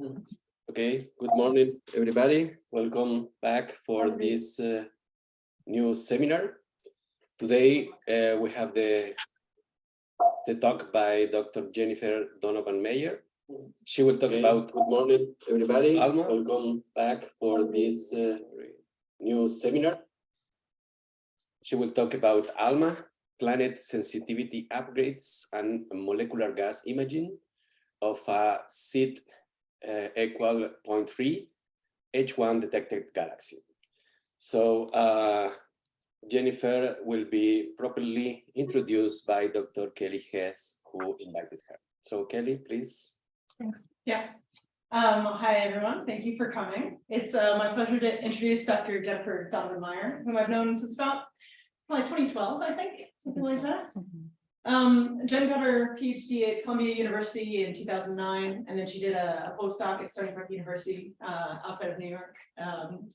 Okay, good morning, everybody. Welcome back for this uh, new seminar. Today uh, we have the the talk by Dr. Jennifer Donovan Meyer. She will talk Okay. about good morning, everybody. Alma, welcome back for this uh, new seminar. She will talk about ALMA, planet sensitivity upgrades and molecular gas imaging of a seed uh, equal 0.3 H1 detected galaxy. So uh, Jennifer will be properly introduced by Dr. Kelly Hess, who invited her. So Kelly, please. Thanks. Yeah. Um, hi, everyone. Thank you for coming. It's uh, my pleasure to introduce Dr. Jennifer Donovan Meyer, whom I've known since about probably 2012, I think, something like that. Um, Jen got her PhD at Columbia University in 2009, and then she did a postdoc at Stony Brook University uh, outside of New York. Um,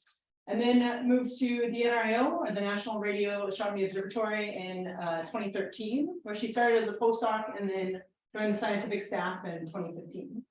and then moved to the NRAO, or the National Radio Astronomy Observatory in uh, 2013, where she started as a postdoc and then joined the scientific staff in 2015.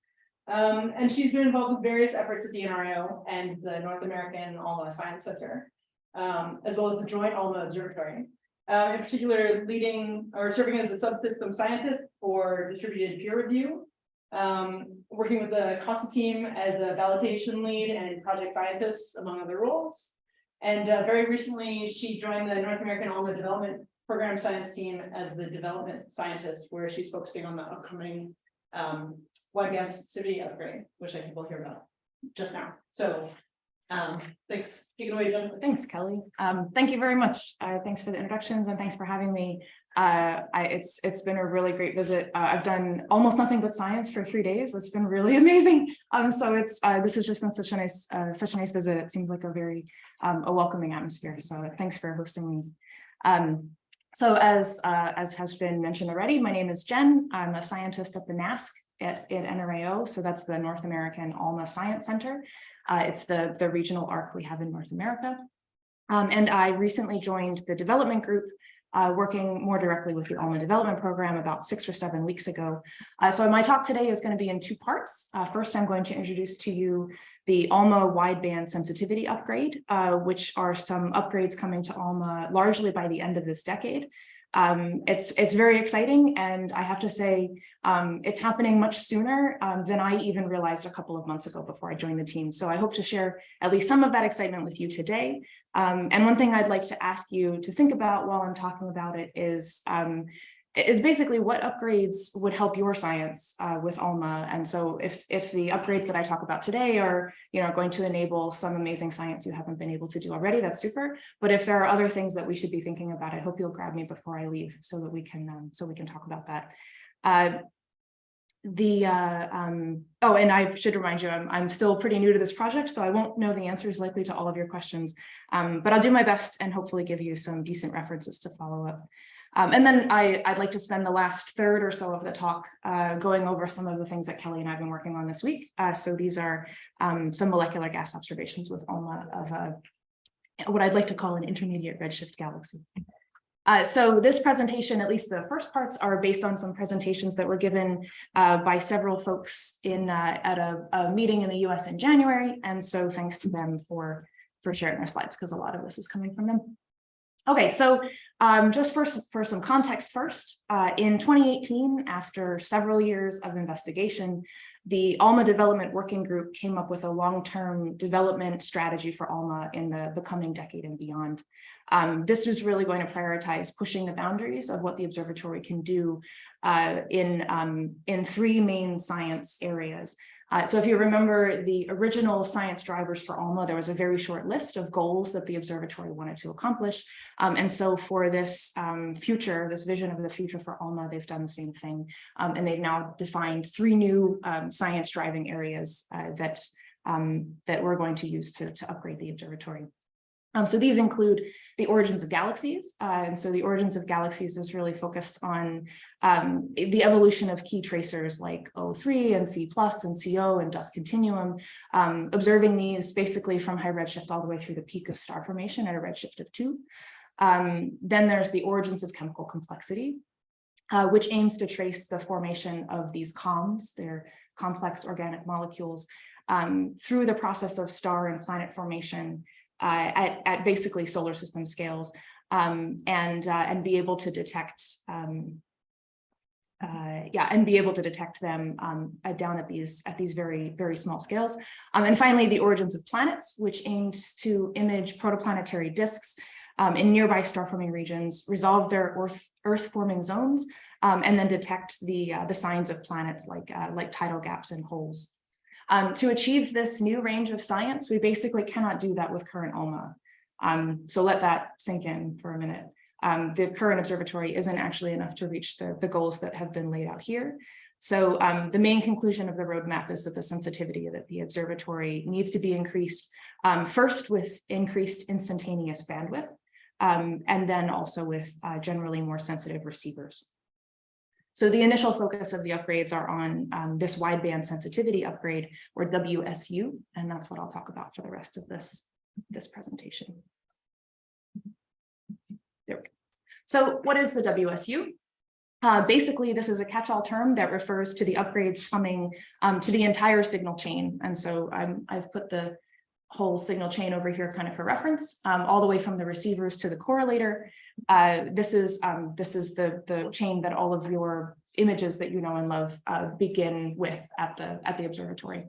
Um, and she's been involved with various efforts at the NRAO and the North American ALMA Science Center, um, as well as the Joint ALMA Observatory. Uh, in particular, leading or serving as a subsystem scientist for distributed peer review. Um, working with the CASA team as a validation lead and project scientist, among other roles. And uh, very recently, she joined the North American ALMA Development Program Science team as the development scientist, where she's focusing on the upcoming um, gas sensitivity upgrade, which I think we'll hear about just now. So, um, thanks. Take it away, Jennifer. Thanks, Kelly. Um, thank you very much. Uh, thanks for the introductions and thanks for having me. Uh, I, it's it's been a really great visit. Uh, I've done almost nothing but science for three days. It's been really amazing. Um, so it's uh, this has just been such a nice uh, such a nice visit. It seems like a very um, a welcoming atmosphere. So thanks for hosting me. Um, so as uh, as has been mentioned already, my name is Jen. I'm a scientist at the NASC at, at NRAO. So that's the North American ALMA Science Center. Uh, it's the, the regional arc we have in North America. Um, and I recently joined the development group, uh, working more directly with the ALMA development program about six or seven weeks ago. Uh, so my talk today is going to be in two parts. Uh, first, I'm going to introduce to you the ALMA wideband sensitivity upgrade, uh, which are some upgrades coming to ALMA largely by the end of this decade. Um, it's it's very exciting, and I have to say um, it's happening much sooner um, than I even realized a couple of months ago before I joined the team. So I hope to share at least some of that excitement with you today. Um, and one thing I'd like to ask you to think about while I'm talking about it is um, is basically what upgrades would help your science uh, with ALMA. And so if, if the upgrades that I talk about today are you know, going to enable some amazing science you haven't been able to do already, that's super. But if there are other things that we should be thinking about, I hope you'll grab me before I leave so that we can um, so we can talk about that. Uh, the uh, um, oh, and I should remind you, I'm, I'm still pretty new to this project, so I won't know the answers likely to all of your questions, um, but I'll do my best and hopefully give you some decent references to follow up. Um, and then I, would like to spend the last third or so of the talk uh, going over some of the things that Kelly and I have been working on this week. Uh, so these are um, some molecular gas observations with ALMA of a, what I'd like to call an intermediate redshift galaxy. Uh, so this presentation, at least the first parts, are based on some presentations that were given uh, by several folks in uh, at a, a, meeting in the US in January. And so thanks to them for, for sharing their slides, because a lot of this is coming from them. Okay, so um, just for, for some context first, uh, in 2018, after several years of investigation, the ALMA Development Working Group came up with a long-term development strategy for ALMA in the, the coming decade and beyond. Um, this was really going to prioritize pushing the boundaries of what the observatory can do uh, in, um, in three main science areas. Uh, so if you remember the original science drivers for ALMA, there was a very short list of goals that the observatory wanted to accomplish. Um, and so for this um, future, this vision of the future for ALMA, they've done the same thing. Um, and they've now defined three new um, science driving areas uh, that, um, that we're going to use to, to upgrade the observatory. Um, so these include the origins of galaxies. Uh, and so the origins of galaxies is really focused on um, the evolution of key tracers like O3 and C plus and CO and dust continuum, um, observing these basically from high redshift all the way through the peak of star formation at a redshift of two. Um, then there's the origins of chemical complexity. uh, which aims to trace the formation of these COMs, their complex organic molecules, um, through the process of star and planet formation uh, at, at basically solar system scales um, and, uh, and be able to detect um, uh, yeah, and be able to detect them um, down at these at these very, very small scales. Um, and finally, the origins of planets, which aims to image protoplanetary disks um, in nearby star forming regions, resolve their earth, earth forming zones, um, and then detect the, uh, the signs of planets like, uh, like tidal gaps and holes. Um, to achieve this new range of science, we basically cannot do that with current ALMA. Um, so let that sink in for a minute um, the current observatory isn't actually enough to reach the, the goals that have been laid out here. So um, the main conclusion of the roadmap is that the sensitivity that the observatory needs to be increased um, first with increased instantaneous bandwidth, um, and then also with uh, generally more sensitive receivers. So the initial focus of the upgrades are on um, this wideband sensitivity upgrade or WSU, and that's what I'll talk about for the rest of this, this presentation. There we go. So what is the WSU? Uh, basically, this is a catch-all term that refers to the upgrades coming um, to the entire signal chain. And so I'm, I've put the whole signal chain over here kind of for reference, um, all the way from the receivers to the correlator. Uh, this is um, this is the, the chain that all of your images that you know and love uh, begin with at the, at the observatory.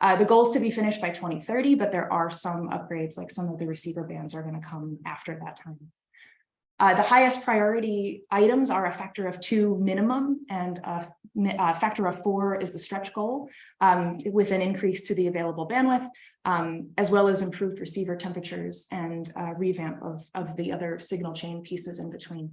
Uh, the goal is to be finished by 2030, but there are some upgrades, like some of the receiver bands are going to come after that time. Uh, the highest priority items are a factor of two minimum and a, a factor of four is the stretch goal um, with an increase to the available bandwidth, um, as well as improved receiver temperatures and uh, revamp of, of the other signal chain pieces in between.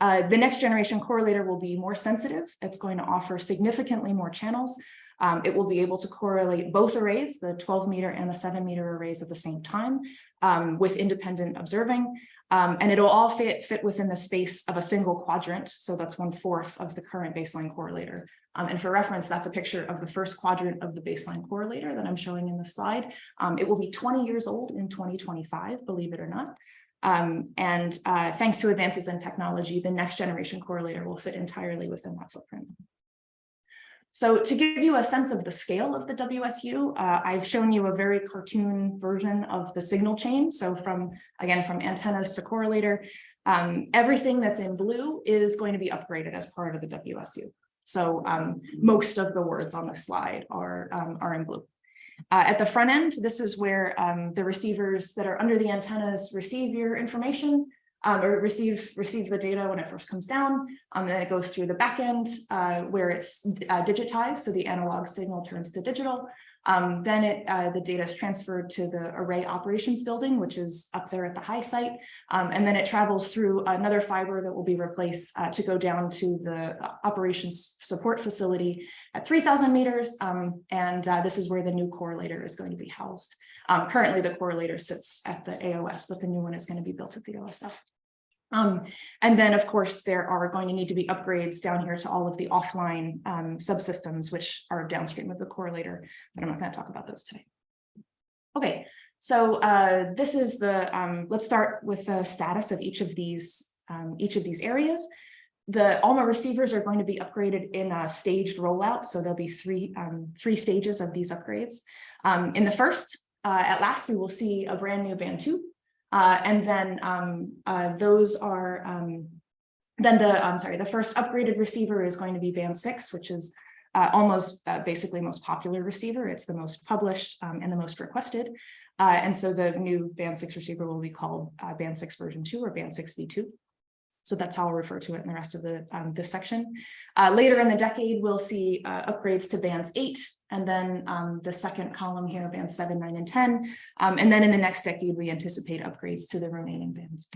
Uh, the next generation correlator will be more sensitive. It's going to offer significantly more channels. Um, it will be able to correlate both arrays, the 12 meter and the seven meter arrays at the same time um, with independent observing. Um, and it'll all fit, fit within the space of a single quadrant. So that's one fourth of the current baseline correlator. Um, and for reference, that's a picture of the first quadrant of the baseline correlator that I'm showing in the slide. Um, it will be 20 years old in 2025, believe it or not. Um, and uh, thanks to advances in technology, the next generation correlator will fit entirely within that footprint. So to give you a sense of the scale of the WSU, uh, I've shown you a very cartoon version of the signal chain. So from, again, from antennas to correlator, um, everything that's in blue is going to be upgraded as part of the WSU. So um, most of the words on the slide are, um, are in blue. Uh, at the front end, this is where um, the receivers that are under the antennas receive your information um, or receive receive the data when it first comes down. Um, then it goes through the backend uh, where it's uh, digitized, so the analog signal turns to digital. Um, then it uh, the data is transferred to the array operations building, which is up there at the high site, um, and then it travels through another fiber that will be replaced uh, to go down to the operations support facility at 3,000 meters, um, and uh, this is where the new correlator is going to be housed. Um, currently, the correlator sits at the AOS, but the new one is going to be built at the OSF. Um, and then, of course, there are going to need to be upgrades down here to all of the offline um, subsystems, which are downstream of the correlator, but I'm not going to talk about those today. Okay, so uh, this is the, um, let's start with the status of each of these, um, each of these areas. The ALMA receivers are going to be upgraded in a staged rollout, so there'll be three, um, three stages of these upgrades. Um, in the first, uh, at last, we will see a brand new band two, uh, and then um, uh, those are, um, then the, I'm sorry, the first upgraded receiver is going to be band six, which is uh, almost uh, basically most popular receiver. It's the most published um, and the most requested. Uh, and so the new band six receiver will be called uh, band six version two or band six V2. So that's how I'll refer to it in the rest of the um, this section. Uh, later in the decade, we'll see uh, upgrades to bands eight, and then um, the second column here, bands seven, nine, and 10. Um, and then in the next decade, we anticipate upgrades to the remaining bands.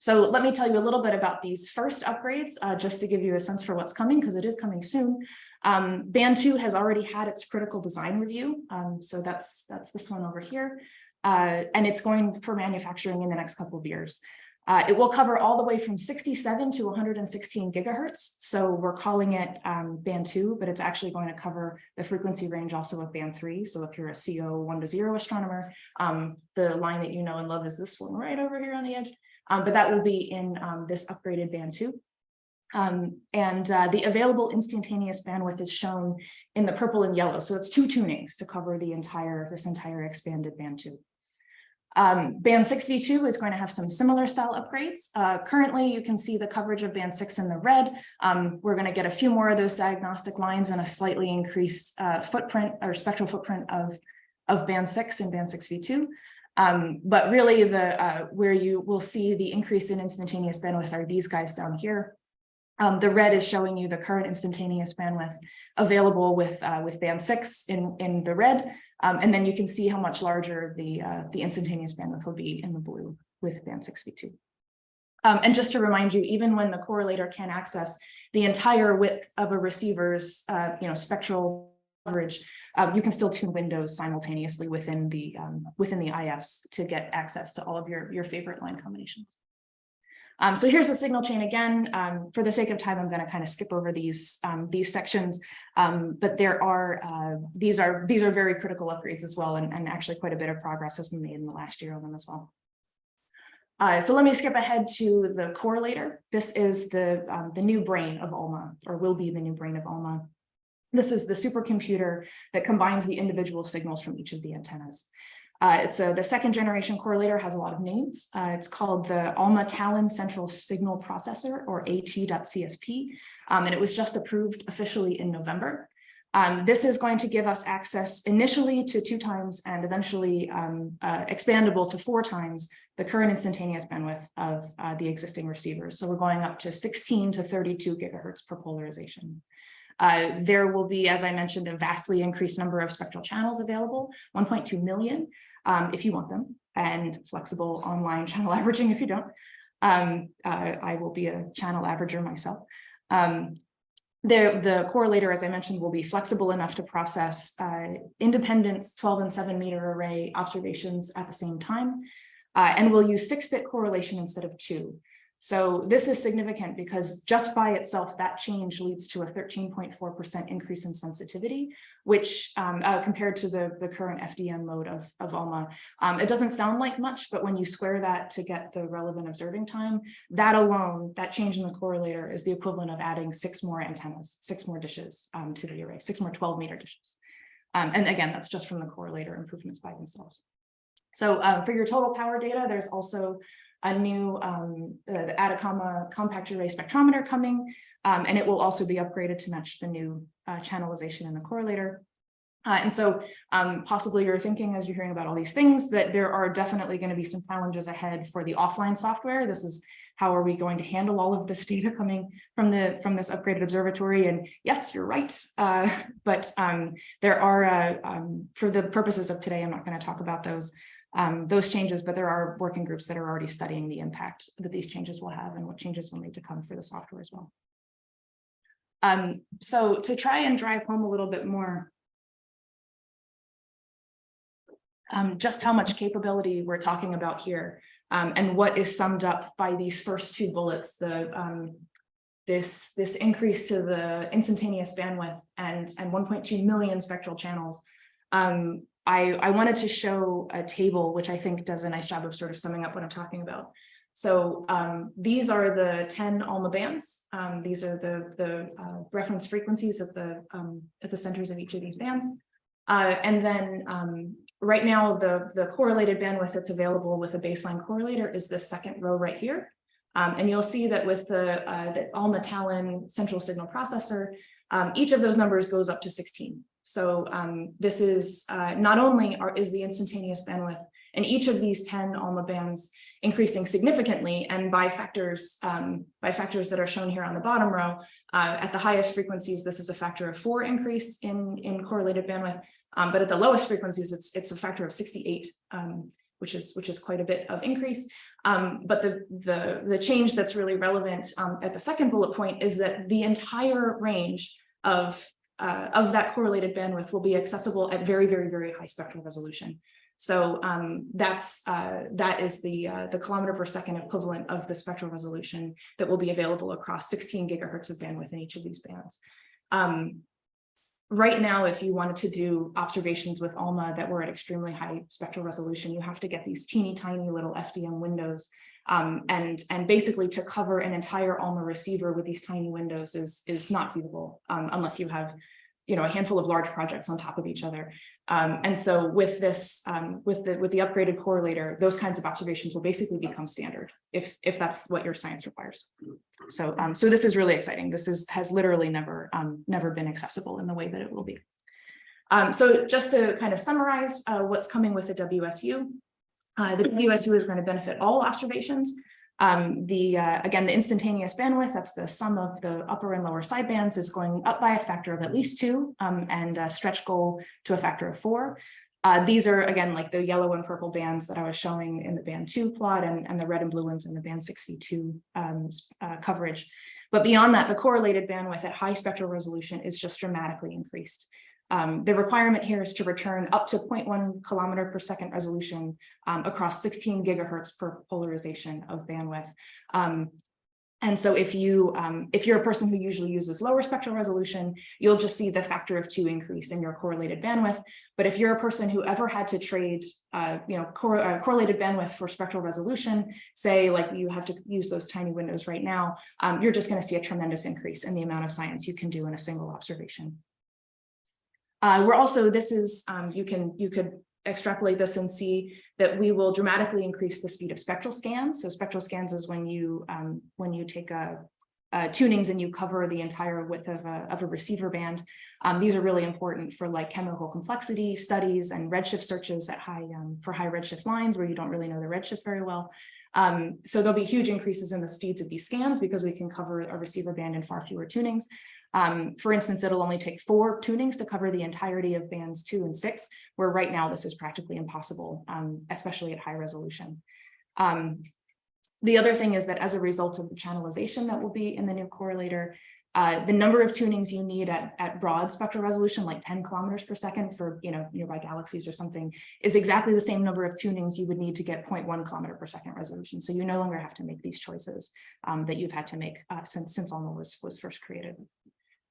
So let me tell you a little bit about these first upgrades, uh, just to give you a sense for what's coming, because it is coming soon. Um, band two has already had its critical design review. Um, so that's, that's this one over here. Uh, and it's going for manufacturing in the next couple of years. Uh, it will cover all the way from 67 to 116 gigahertz. So we're calling it um, band two, but it's actually going to cover the frequency range also of band three. So if you're a CO one to zero astronomer, um, the line that you know and love is this one right over here on the edge. Um, but that will be in um, this upgraded band two. Um, and uh, the available instantaneous bandwidth is shown in the purple and yellow. So it's two tunings to cover the entire, this entire expanded band two. Um, band 6v2 is going to have some similar style upgrades. Uh, currently, you can see the coverage of band 6 in the red. Um, we're going to get a few more of those diagnostic lines and a slightly increased uh, footprint or spectral footprint of, of band 6 and band 6v2. Um, but really, the uh, where you will see the increase in instantaneous bandwidth are these guys down here. Um, the red is showing you the current instantaneous bandwidth available with uh, with band six in in the red, um, and then you can see how much larger the uh, the instantaneous bandwidth will be in the blue with band six v two. Um, and just to remind you, even when the correlator can access the entire width of a receiver's uh, you know spectral coverage, um, you can still tune windows simultaneously within the um, within the IFs to get access to all of your your favorite line combinations. Um, so here's the signal chain again. Um, for the sake of time, I'm going to kind of skip over these um, these sections, um, but there are uh, these are these are very critical upgrades as well, and, and actually quite a bit of progress has been made in the last year on them as well. Uh, so let me skip ahead to the correlator. This is the um, the new brain of ALMA, or will be the new brain of ALMA. This is the supercomputer that combines the individual signals from each of the antennas. Uh, it's a, the second generation correlator has a lot of names. Uh, it's called the ALMA Talon Central Signal Processor or AT.CSP, um, and it was just approved officially in November. Um, this is going to give us access initially to two times and eventually um, uh, expandable to four times the current instantaneous bandwidth of uh, the existing receivers. So we're going up to 16 to 32 gigahertz per polarization. Uh, there will be, as I mentioned, a vastly increased number of spectral channels available, 1.2 million um, if you want them, and flexible online channel averaging if you don't. Um, uh, I will be a channel averager myself. Um, the, the correlator, as I mentioned, will be flexible enough to process uh, independent 12 and 7 meter array observations at the same time, uh, and will use 6-bit correlation instead of 2. So this is significant because just by itself, that change leads to a 13.4% increase in sensitivity, which um, uh, compared to the, the current FDM mode of, of ALMA, um, it doesn't sound like much, but when you square that to get the relevant observing time, that alone, that change in the correlator is the equivalent of adding six more antennas, six more dishes um, to the array, six more 12 meter dishes. Um, and again, that's just from the correlator improvements by themselves. So um, for your total power data, there's also a new um, the Atacama compact array spectrometer coming, um, and it will also be upgraded to match the new uh, channelization in the correlator. Uh, and so um, possibly you're thinking as you're hearing about all these things that there are definitely going to be some challenges ahead for the offline software. This is how are we going to handle all of this data coming from the from this upgraded observatory? And yes, you're right. Uh, but um, there are, uh, um, for the purposes of today, I'm not going to talk about those um, those changes, but there are working groups that are already studying the impact that these changes will have and what changes will need to come for the software as well. Um, so to try and drive home a little bit more, um, just how much capability we're talking about here um, and what is summed up by these first two bullets, the um, this this increase to the instantaneous bandwidth and and 1.2 million spectral channels um, I, I wanted to show a table, which I think does a nice job of sort of summing up what I'm talking about. So um, these are the 10 ALMA bands. Um, these are the, the uh, reference frequencies at the, um, at the centers of each of these bands. Uh, and then um, right now, the, the correlated bandwidth that's available with a baseline correlator is the second row right here. Um, and you'll see that with the, uh, the ALMA Talon central signal processor, um, each of those numbers goes up to 16. So um, this is uh, not only are, is the instantaneous bandwidth in each of these 10 ALMA bands increasing significantly and by factors um, by factors that are shown here on the bottom row, uh, at the highest frequencies, this is a factor of four increase in, in correlated bandwidth, um, but at the lowest frequencies, it's, it's a factor of 68, um, which is which is quite a bit of increase. Um, but the, the, the change that's really relevant um, at the second bullet point is that the entire range of uh, of that correlated bandwidth will be accessible at very, very, very high spectral resolution. So um, that's uh, that is the uh, the kilometer per second equivalent of the spectral resolution that will be available across 16 gigahertz of bandwidth in each of these bands. Um, right now, if you wanted to do observations with ALMA that were at extremely high spectral resolution, you have to get these teeny tiny little FDM windows Um, and, and basically to cover an entire ALMA receiver with these tiny windows is, is not feasible, um, unless you have, you know, a handful of large projects on top of each other. Um, and so with this, um, with the, with the upgraded correlator, those kinds of observations will basically become standard if, if that's what your science requires. So, um, so this is really exciting. This is, has literally never, um, never been accessible in the way that it will be. So just to kind of summarize, uh, what's coming with the WSU. Uh, the WSU is going to benefit all observations. Um, the, uh, again, the instantaneous bandwidth, that's the sum of the upper and lower sidebands is going up by a factor of at least two, um, and a stretch goal to a factor of four. Uh, these are, again, like the yellow and purple bands that I was showing in the band two plot and, and the red and blue ones in the band 62 um, uh, coverage. But beyond that, the correlated bandwidth at high spectral resolution is just dramatically increased. Um, the requirement here is to return up to 0.1 kilometer per second resolution um, across 16 gigahertz per polarization of bandwidth. Um, and so if you um, if you're a person who usually uses lower spectral resolution, you'll just see the factor of two increase in your correlated bandwidth. But if you're a person who ever had to trade, uh, you know, cor uh, correlated bandwidth for spectral resolution, say like you have to use those tiny windows right now, um, you're just going to see a tremendous increase in the amount of science you can do in a single observation. Uh, we're also, this is, um, you can, you could extrapolate this and see that we will dramatically increase the speed of spectral scans. So spectral scans is when you, um, when you take a, uh, tunings and you cover the entire width of a, of a receiver band. Um, these are really important for like chemical complexity studies and redshift searches at high, um, for high redshift lines where you don't really know the redshift very well. Um, so there'll be huge increases in the speeds of these scans because we can cover a receiver band in far fewer tunings. Um, for instance, it'll only take four tunings to cover the entirety of bands two and six, where right now this is practically impossible, um, especially at high resolution. Um, the other thing is that as a result of the channelization that will be in the new correlator, uh, the number of tunings you need at, at broad spectral resolution, like 10 kilometers per second for you know nearby galaxies or something, is exactly the same number of tunings you would need to get 0.1 kilometer per second resolution. So you no longer have to make these choices um, that you've had to make uh, since since ALMA was was first created.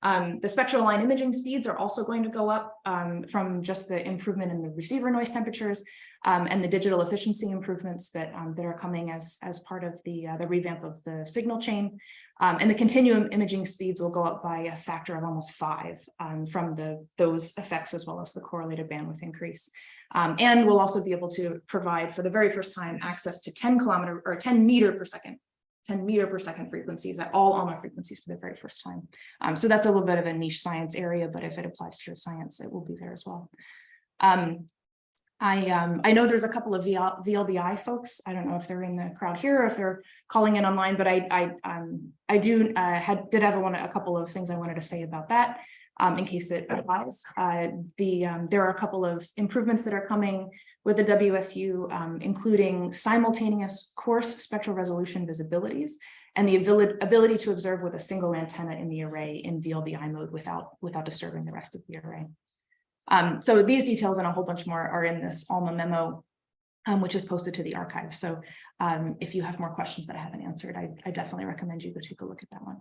Um, the spectral line imaging speeds are also going to go up um, from just the improvement in the receiver noise temperatures um, and the digital efficiency improvements that um, that are coming as as part of the uh, the revamp of the signal chain. Um, and the continuum imaging speeds will go up by a factor of almost five um, from the those effects as well as the correlated bandwidth increase. and we'll also be able to provide for the very first time access to 10 kilometer or 10 meter per second 10 meter per second frequencies at all ALMA frequencies for the very first time. Um, so that's a little bit of a niche science area, but if it applies to your science, it will be there as well. Um, I um, I know there's a couple of VL, VLBI folks. I don't know if they're in the crowd here or if they're calling in online, but I I um, I do uh, had did have one a couple of things I wanted to say about that um, in case it applies. Uh, the um, there are a couple of improvements that are coming with the WSU, um, including simultaneous coarse spectral resolution visibilities and the ability to observe with a single antenna in the array in VLBI mode without, without disturbing the rest of the array. Um, so these details and a whole bunch more are in this ALMA memo, um, which is posted to the archive. So um, if you have more questions that I haven't answered, I, I, definitely recommend you go take a look at that one.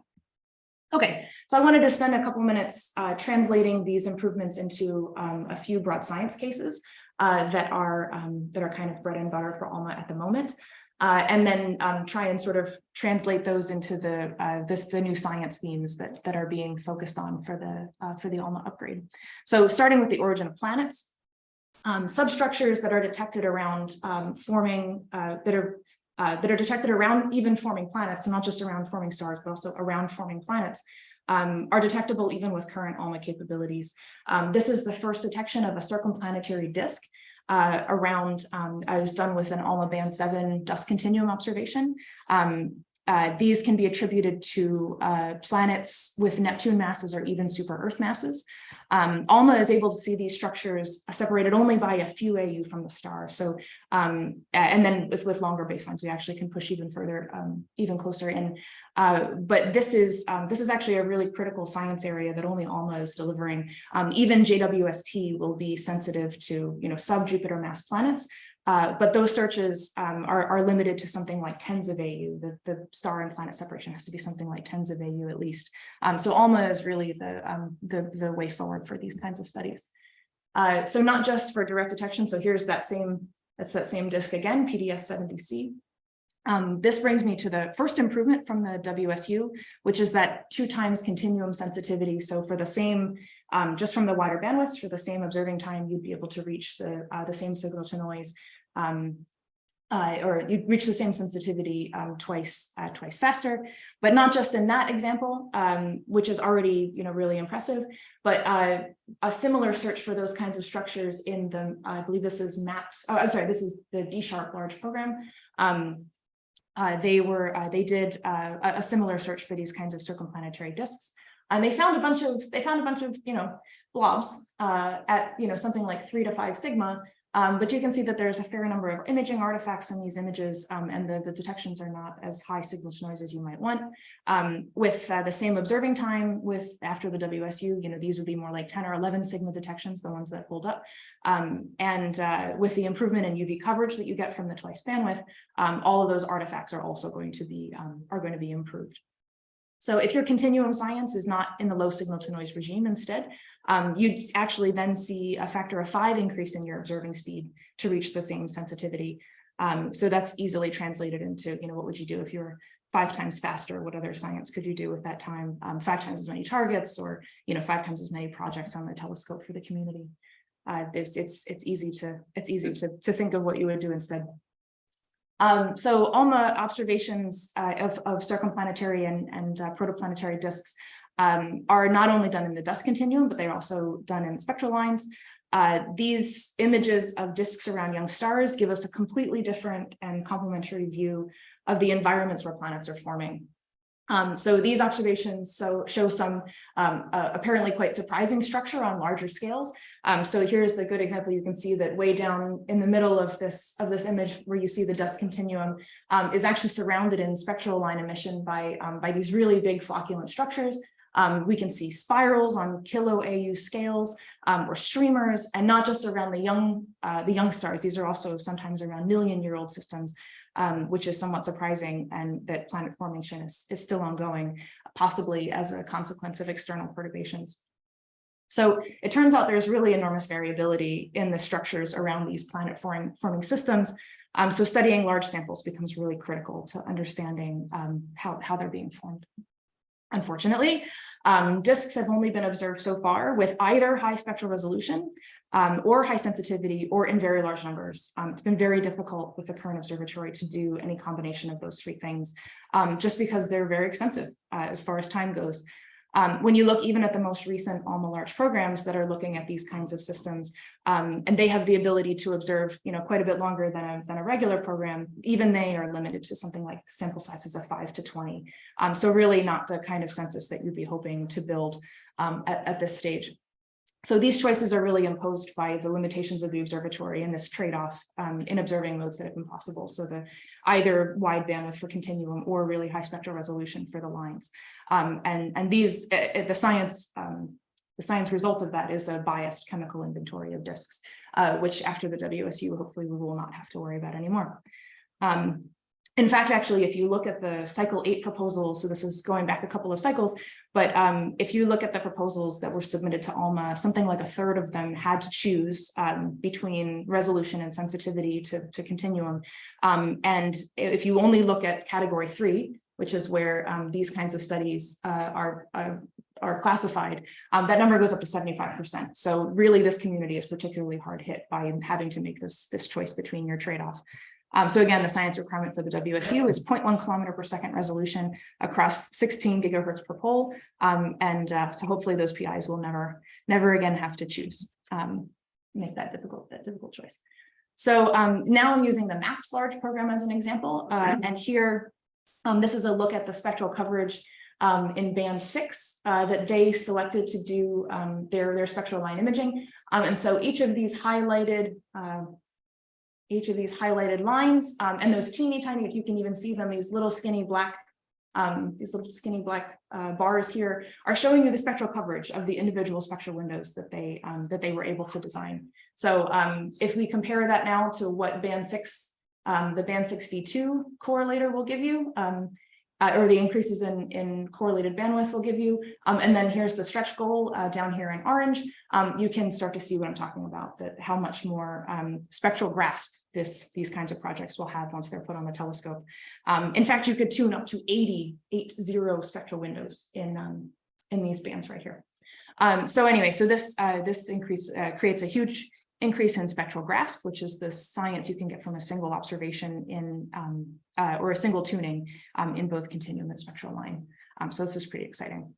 Okay, so I wanted to spend a couple minutes uh, translating these improvements into um, a few broad science cases uh, that are um, that are kind of bread and butter for ALMA at the moment. Uh, and then um, try and sort of translate those into the uh, this the new science themes that that are being focused on for the uh, for the ALMA upgrade. So starting with the origin of planets, um, substructures that are detected around um, forming uh, that are uh, that are detected around even forming planets, so not just around forming stars, but also around forming planets, um, are detectable even with current ALMA capabilities. Um, this is the first detection of a circumplanetary disk uh, around, um, I was done with an ALMA band 7 dust continuum observation. Um, uh, these can be attributed to uh, planets with Neptune masses or even super Earth masses. Um, ALMA is able to see these structures separated only by a few AU from the star. So, um, and then with, with longer baselines, we actually can push even further, um, even closer in. Uh, but this is um, this is actually a really critical science area that only ALMA is delivering. Um, even JWST will be sensitive to, you know, sub-Jupiter mass planets, uh, but those searches um, are, are, limited to something like tens of AU. The, the, star and planet separation has to be something like tens of AU at least. Um, so ALMA is really the, um, the, the, way forward for these kinds of studies. Uh, so not just for direct detection. So here's that same, that's that same disk again, PDS 70C. Um, this brings me to the first improvement from the WSU, which is that two times continuum sensitivity. So for the same, um, just from the wider bandwidths, for the same observing time, you'd be able to reach the, uh, the same signal to noise um, uh, or you'd reach the same sensitivity um, twice uh, twice faster, but not just in that example, um, which is already you know really impressive, but uh, a similar search for those kinds of structures in the I believe this is MAPS. Oh, I'm sorry, this is the DSHARP large program. Um, uh, they were uh, they did uh, a similar search for these kinds of circumplanetary disks, and they found a bunch of they found a bunch of you know blobs at you know something like three to five sigma um, but you can see that there's a fair number of imaging artifacts in these images um, and the, the detections are not as high signal to noise as you might want. Um, with uh, the same observing time with after the WSU, you know, these would be more like 10 or 11 sigma detections, the ones that hold up. Um, and uh, with the improvement in UV coverage that you get from the twice bandwidth, um, all of those artifacts are also going to be um, are going to be improved. So if your continuum science is not in the low signal to noise regime instead, um, you'd actually then see a factor of five increase in your observing speed to reach the same sensitivity. Um, so that's easily translated into, you know, what would you do if you're five times faster? What other science could you do with that time? Um, five times as many targets or, you know, five times as many projects on the telescope for the community. Uh, there's, it's, it's easy to, it's easy to, to think of what you would do instead. Um, so ALMA observations uh, of, of circumplanetary and, and uh, protoplanetary disks um, are not only done in the dust continuum, but they're also done in spectral lines. Uh, these images of disks around young stars give us a completely different and complementary view of the environments where planets are forming. Um, so these observations so show some um, uh, apparently quite surprising structure on larger scales. Um, so here's a good example. You can see that way down in the middle of this of this image where you see the dust continuum um, is actually surrounded in spectral line emission by, um, by these really big flocculent structures. Um, we can see spirals on kilo AU scales or streamers and not just around the young uh, the young stars. These are also sometimes around million year old systems um, which is somewhat surprising and that planet formation is, is still ongoing, possibly as a consequence of external perturbations. So it turns out there's really enormous variability in the structures around these planet forming, forming systems. Um, so studying large samples becomes really critical to understanding um, how, how they're being formed. Unfortunately, um, disks have only been observed so far with either high spectral resolution um, or high sensitivity or in very large numbers. Um, it's been very difficult with the current observatory to do any combination of those three things, um, just because they're very expensive uh, as far as time goes. Um, when you look even at the most recent ALMA large programs that are looking at these kinds of systems, um, and they have the ability to observe, you know, quite a bit longer than a, than a regular program, even they are limited to something like sample sizes of five to 20. Um, so really not the kind of census that you'd be hoping to build at, at this stage. So these choices are really imposed by the limitations of the observatory and this trade-off um, in observing modes that have been possible. So the either wide bandwidth for continuum or really high spectral resolution for the lines. Um, and, and these, uh, the science, um, the science result of that is a biased chemical inventory of disks, uh, which after the WSU, hopefully we will not have to worry about anymore. Um, in fact, actually, if you look at the cycle eight proposals, so this is going back a couple of cycles, but um, if you look at the proposals that were submitted to ALMA, something like a third of them had to choose um, between resolution and sensitivity to, to continuum. Um, and if you only look at category three, which is where um, these kinds of studies uh, are, uh, are classified, um, that number goes up to 75%. So really this community is particularly hard hit by having to make this, this choice between your trade-off. Um, so again, the science requirement for the WSU is 0.1 kilometer per second resolution across 16 gigahertz per pole. Um, and uh, so hopefully those PIs will never, never again have to choose, um, make that difficult, that difficult choice. So um, now I'm using the MAPS large program as an example. Uh, and here, um, this is a look at the spectral coverage um, in band six uh, that they selected to do their, their spectral line imaging. and so each of these highlighted uh, each of these highlighted lines um, and those teeny tiny, if you can even see them, these little skinny black, um, these little skinny black uh, bars here are showing you the spectral coverage of the individual spectral windows that they um, that they were able to design. So um, if we compare that now to what band six, um, the band 6 V2 correlator will give you, um, uh, or the increases in, in correlated bandwidth will give you. Um, and then here's the stretch goal uh, down here in orange. Um, you can start to see what I'm talking about, that how much more um, spectral grasp this, these kinds of projects will have once they're put on the telescope. Um, in fact, you could tune up to 80, eight zero spectral windows in, um, in these bands right here. Um, so anyway, so this, uh, this increase uh, creates a huge increase in spectral grasp, which is the science you can get from a single observation in, um, uh, or a single tuning um, in both continuum and spectral line. Um, so this is pretty exciting.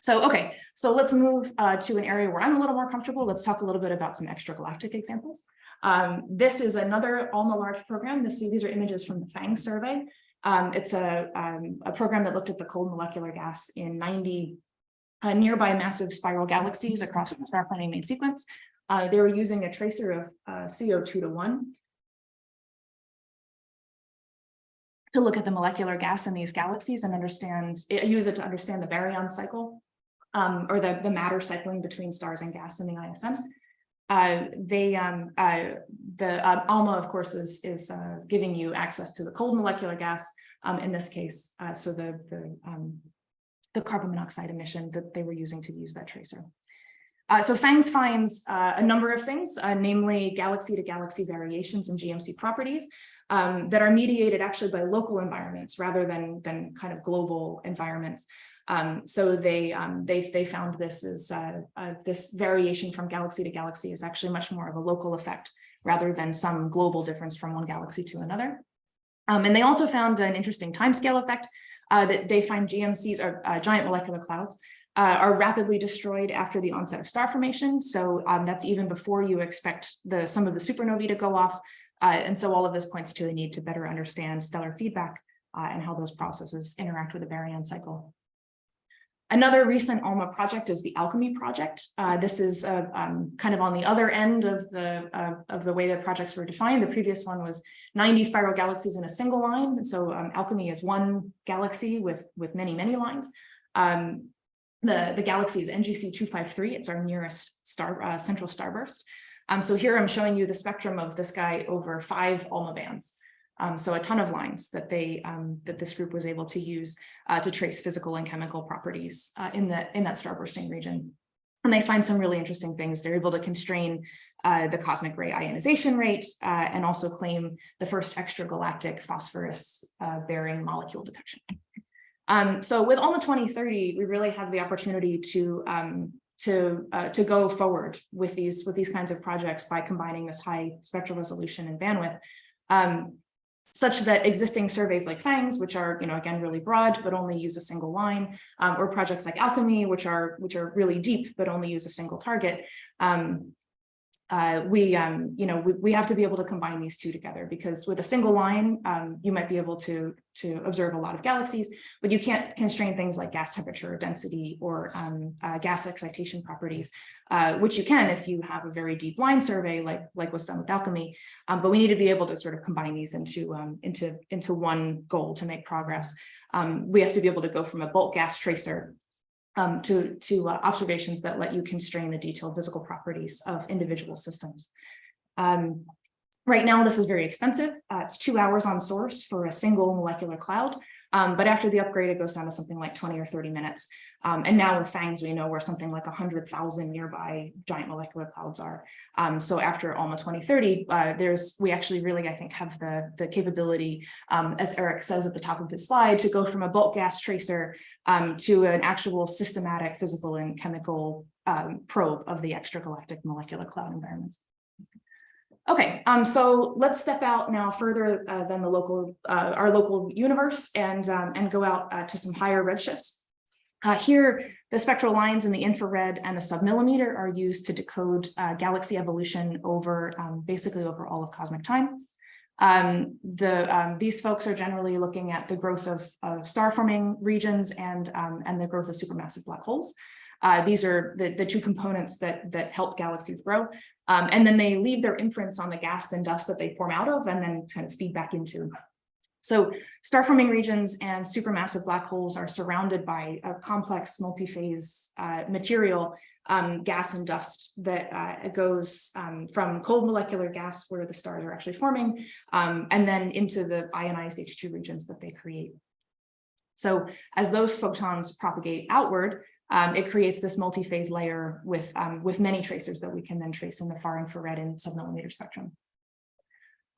So, okay, so let's move uh, to an area where I'm a little more comfortable. Let's talk a little bit about some extragalactic examples. Um, this is another ALMA large program. This, these are images from the PHANGS survey. Um, it's a, um, a program that looked at the cold molecular gas in 90 uh, nearby massive spiral galaxies across the star planning main sequence. Uh, they were using a tracer of uh, CO2 to one to look at the molecular gas in these galaxies and understand, it, use it to understand the baryon cycle um, or the, the matter cycling between stars and gas in the ISM. Uh, they, um, uh, the uh, ALMA, of course, is, is uh, giving you access to the cold molecular gas um, in this case. so the, the, um, the carbon monoxide emission that they were using to use that tracer. Uh, so PHANGS finds uh, a number of things, uh, namely galaxy to galaxy variations in GMC properties um, that are mediated actually by local environments rather than, than kind of global environments. Um, so they, um, they, they found this is uh, uh, this variation from galaxy to galaxy is actually much more of a local effect rather than some global difference from one galaxy to another. Um, and they also found an interesting timescale effect uh, that they find GMCs or giant molecular clouds uh, are rapidly destroyed after the onset of star formation. So um, that's even before you expect the some of the supernovae to go off. Uh, and so all of this points to a need to better understand stellar feedback uh, and how those processes interact with the baryon cycle. Another recent ALMA project is the ALCHEMI project. Uh, this is uh, um, kind of on the other end of the uh, of the way that projects were defined. The previous one was 90 spiral galaxies in a single line. And so um, ALCHEMI is one galaxy with with many many lines. Um, the, the galaxy is NGC 253. It's our nearest star uh, central starburst. Um, so here I'm showing you the spectrum of this guy over five ALMA bands. Um, so a ton of lines that they um, that this group was able to use uh, to trace physical and chemical properties uh, in that in that starbursting region. And they find some really interesting things. They're able to constrain uh, the cosmic ray ionization rate uh, and also claim the first extragalactic phosphorus uh, bearing molecule detection. Um, so with ALMA 2030, we really have the opportunity to um, to uh, to go forward with these with these kinds of projects by combining this high spectral resolution and bandwidth, um, such that existing surveys like PHANGS, which are you know again really broad but only use a single line, um, or projects like ALCHEMI, which are which are really deep but only use a single target, um, uh, we, um, you know, we, we have to be able to combine these two together because with a single line, um, you might be able to, to observe a lot of galaxies, but you can't constrain things like gas temperature, or density, or um, uh, gas excitation properties, uh, which you can if you have a very deep line survey like, like was done with ALCHEMI. Um, but we need to be able to sort of combine these into, um, into, into one goal to make progress. Um, we have to be able to go from a bulk gas tracer um, to, to uh, observations that let you constrain the detailed physical properties of individual systems. Um, right now, this is very expensive. Uh, it's two hours on source for a single molecular cloud. Um, but after the upgrade, it goes down to something like 20 or 30 minutes. Um, and now with PHANGS, we know where something like 100,000 nearby giant molecular clouds are. Um, so after ALMA 2030, uh, there's we actually really, I think, have the, the capability, um, as Eric says at the top of his slide, to go from a bulk gas tracer um, to an actual systematic physical and chemical um, probe of the extragalactic molecular cloud environments. Okay, um, so let's step out now further uh, than the local, uh, our local universe and, um, and go out uh, to some higher redshifts. Uh, here, the spectral lines in the infrared and the submillimeter are used to decode uh, galaxy evolution over um, basically over all of cosmic time. Um, the, um, these folks are generally looking at the growth of, of star forming regions and, um, and the growth of supermassive black holes. Uh, these are the, the two components that, that help galaxies grow. Um, and then they leave their inference on the gas and dust that they form out of and then kind of feed back into. So star forming regions and supermassive black holes are surrounded by a complex multi-phase uh, material, um, gas and dust that uh, goes um, from cold molecular gas where the stars are actually forming, um, and then into the ionized HII regions that they create. So as those photons propagate outward, um, it creates this multi-phase layer with, um, with many tracers that we can then trace in the far infrared and submillimeter spectrum.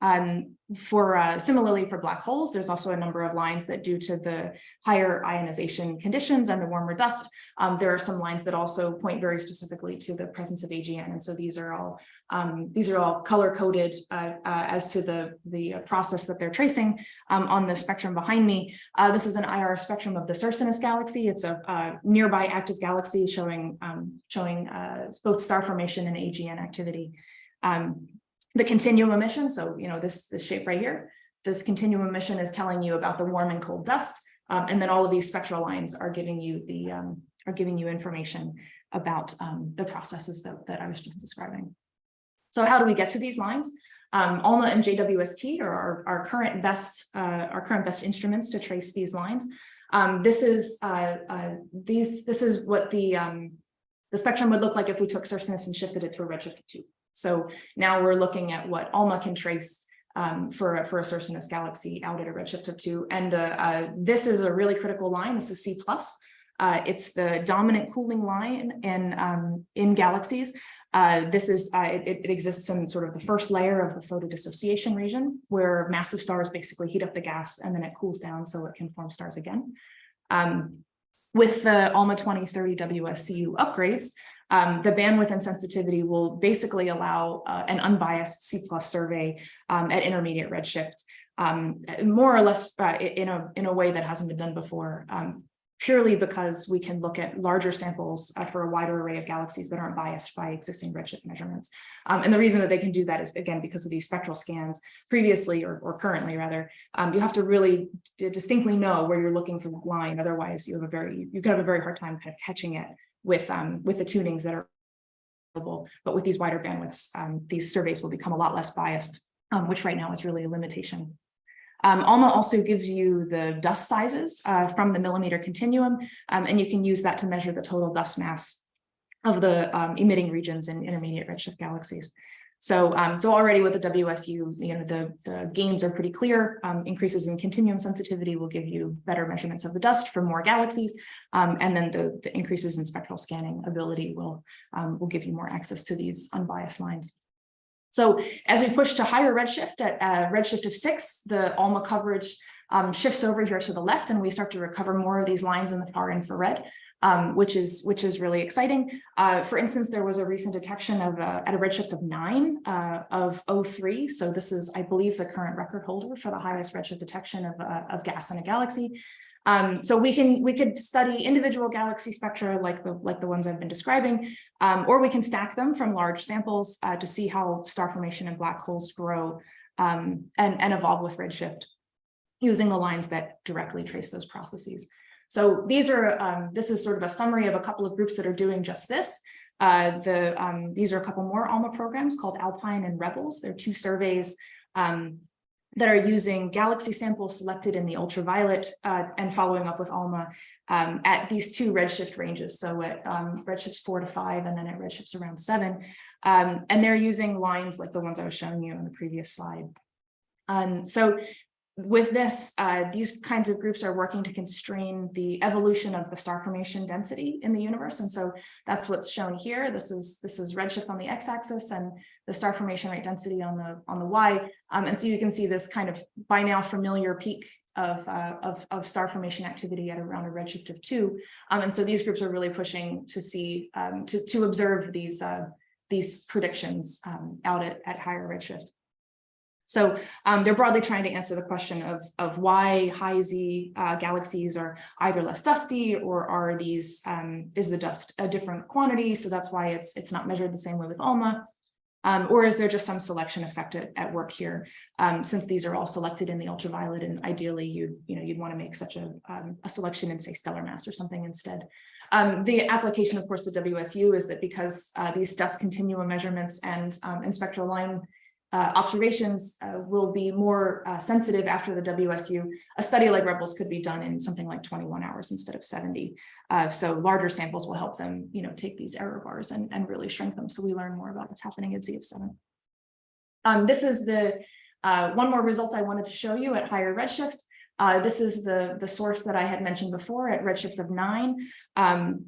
Um, for uh, similarly for black holes, there's also a number of lines that due to the higher ionization conditions and the warmer dust, um, there are some lines that also point very specifically to the presence of AGN. And so these are all um, these are all color coded uh, uh, as to the the process that they're tracing um, on the spectrum behind me. Uh, this is an IR spectrum of the Circinus galaxy. It's a, a nearby active galaxy showing um, showing uh, both star formation and AGN activity. Um, the continuum emission, so you know this this shape right here, this continuum emission is telling you about the warm and cold dust, um, and then all of these spectral lines are giving you the um, are giving you information about um, the processes that, that I was just describing. So how do we get to these lines? Um, ALMA and JWST are our, our current best uh, our current best instruments to trace these lines. Um, this is uh, uh, these this is what the um, the spectrum would look like if we took Circinus and shifted it to a redshift two. So now we're looking at what ALMA can trace um, for, a- for a Circinus galaxy out at a redshift of two. And uh, uh, this is a really critical line. This is C plus. Uh, it's the dominant cooling line in, um, in galaxies. Uh, this is, uh, it, it exists in sort of the first layer of the photodissociation region where massive stars basically heat up the gas and then it cools down so it can form stars again. Um, with the ALMA 2030 WSU upgrades, um, the bandwidth and sensitivity will basically allow uh, an unbiased C plus survey um, at intermediate redshift, um, more or less uh, in a in a way that hasn't been done before, um, purely because we can look at larger samples uh, for a wider array of galaxies that aren't biased by existing redshift measurements. Um, and the reason that they can do that is again because of these spectral scans previously or, or currently rather, um, you have to really distinctly know where you're looking for the line. Otherwise, you have a very you could have a very hard time kind of catching it with um, with the tunings that are available. But with these wider bandwidths, um, these surveys will become a lot less biased, um, which right now is really a limitation. Um, ALMA also gives you the dust sizes uh, from the millimeter continuum, um, and you can use that to measure the total dust mass of the um, emitting regions in intermediate redshift galaxies. So, um, so already with the WSU, you know, the, the gains are pretty clear. Um, increases in continuum sensitivity will give you better measurements of the dust for more galaxies. Um, and then the, the increases in spectral scanning ability will, um, will give you more access to these unbiased lines. So as we push to higher redshift at uh, redshift of six, the ALMA coverage um, shifts over here to the left and we start to recover more of these lines in the far infrared um, which is which is really exciting. Uh, for instance, there was a recent detection of uh, at a redshift of nine uh, of O3. So this is, I believe, the current record holder for the highest redshift detection of, uh, of gas in a galaxy. Um, so we can we could study individual galaxy spectra like the like the ones I've been describing, um, or we can stack them from large samples uh, to see how star formation and black holes grow um, and, and evolve with redshift using the lines that directly trace those processes. So these are, um, this is sort of a summary of a couple of groups that are doing just this. Uh, the, um, these are a couple more ALMA programs called Alpine and Rebels. They're two surveys um, that are using galaxy samples selected in the ultraviolet uh, and following up with ALMA um, at these two redshift ranges. So at um, redshifts four to five and then at redshifts around seven. Um, and they're using lines like the ones I was showing you in the previous slide. Um, so with this, uh, these kinds of groups are working to constrain the evolution of the star formation density in the universe. And so that's what's shown here. This is this is redshift on the x-axis and the star formation rate density on the on the y. Um, and so you can see this kind of by now familiar peak of, uh, of, of star formation activity at around a redshift of two. Um, and so these groups are really pushing to see, um, to, to observe these, uh, these predictions um, out at, at higher redshift. So um, they're broadly trying to answer the question of, of why high Z uh, galaxies are either less dusty or are these, um, is the dust a different quantity? So that's why it's, it's not measured the same way with ALMA. Um, or is there just some selection effect at, at work here? Um, since these are all selected in the ultraviolet and ideally you, you know, you'd want to make such a, um, a selection in say stellar mass or something instead. Um, the application, of course, to WSU is that because uh, these dust continuum measurements and, um, and spectral line uh, observations uh, will be more uh, sensitive after the WSU. A study like Rebels could be done in something like 21 hours instead of 70. Uh, so larger samples will help them, you know, take these error bars and, and really shrink them. So we learn more about what's happening at ZF7. Um, this is the uh, one more result I wanted to show you at higher redshift. Uh, this is the, the source that I had mentioned before at redshift of nine. Um,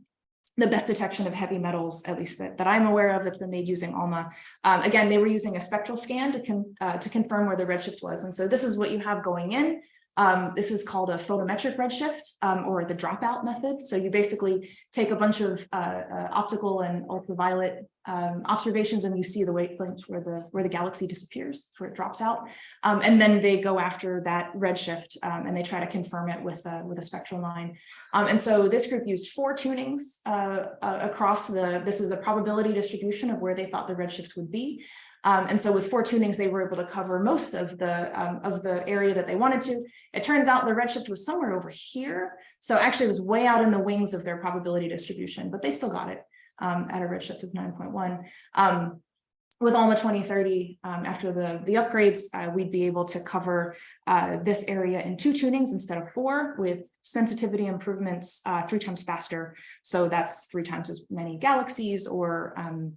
the best detection of heavy metals, at least that, that I'm aware of, that's been made using ALMA. Um, again, they were using a spectral scan to, con, uh, to confirm where the redshift was. And so this is what you have going in. Um, this is called a photometric redshift um, or the dropout method. So you basically take a bunch of uh, uh, optical and ultraviolet um, observations and you see the wavelength where the where the galaxy disappears, it's where it drops out. Um, and then they go after that redshift um, and they try to confirm it with a, with a spectral line. Um, and so this group used four tunings uh, uh, across the, this is the probability distribution of where they thought the redshift would be. Um, and so with four tunings, they were able to cover most of the um, of the area that they wanted to. It turns out the redshift was somewhere over here. So actually it was way out in the wings of their probability distribution, but they still got it um, at a redshift of 9.1. Um, with ALMA 2030, um, after the, the upgrades, uh, we'd be able to cover uh, this area in two tunings instead of four with sensitivity improvements uh, three times faster. So that's three times as many galaxies or um,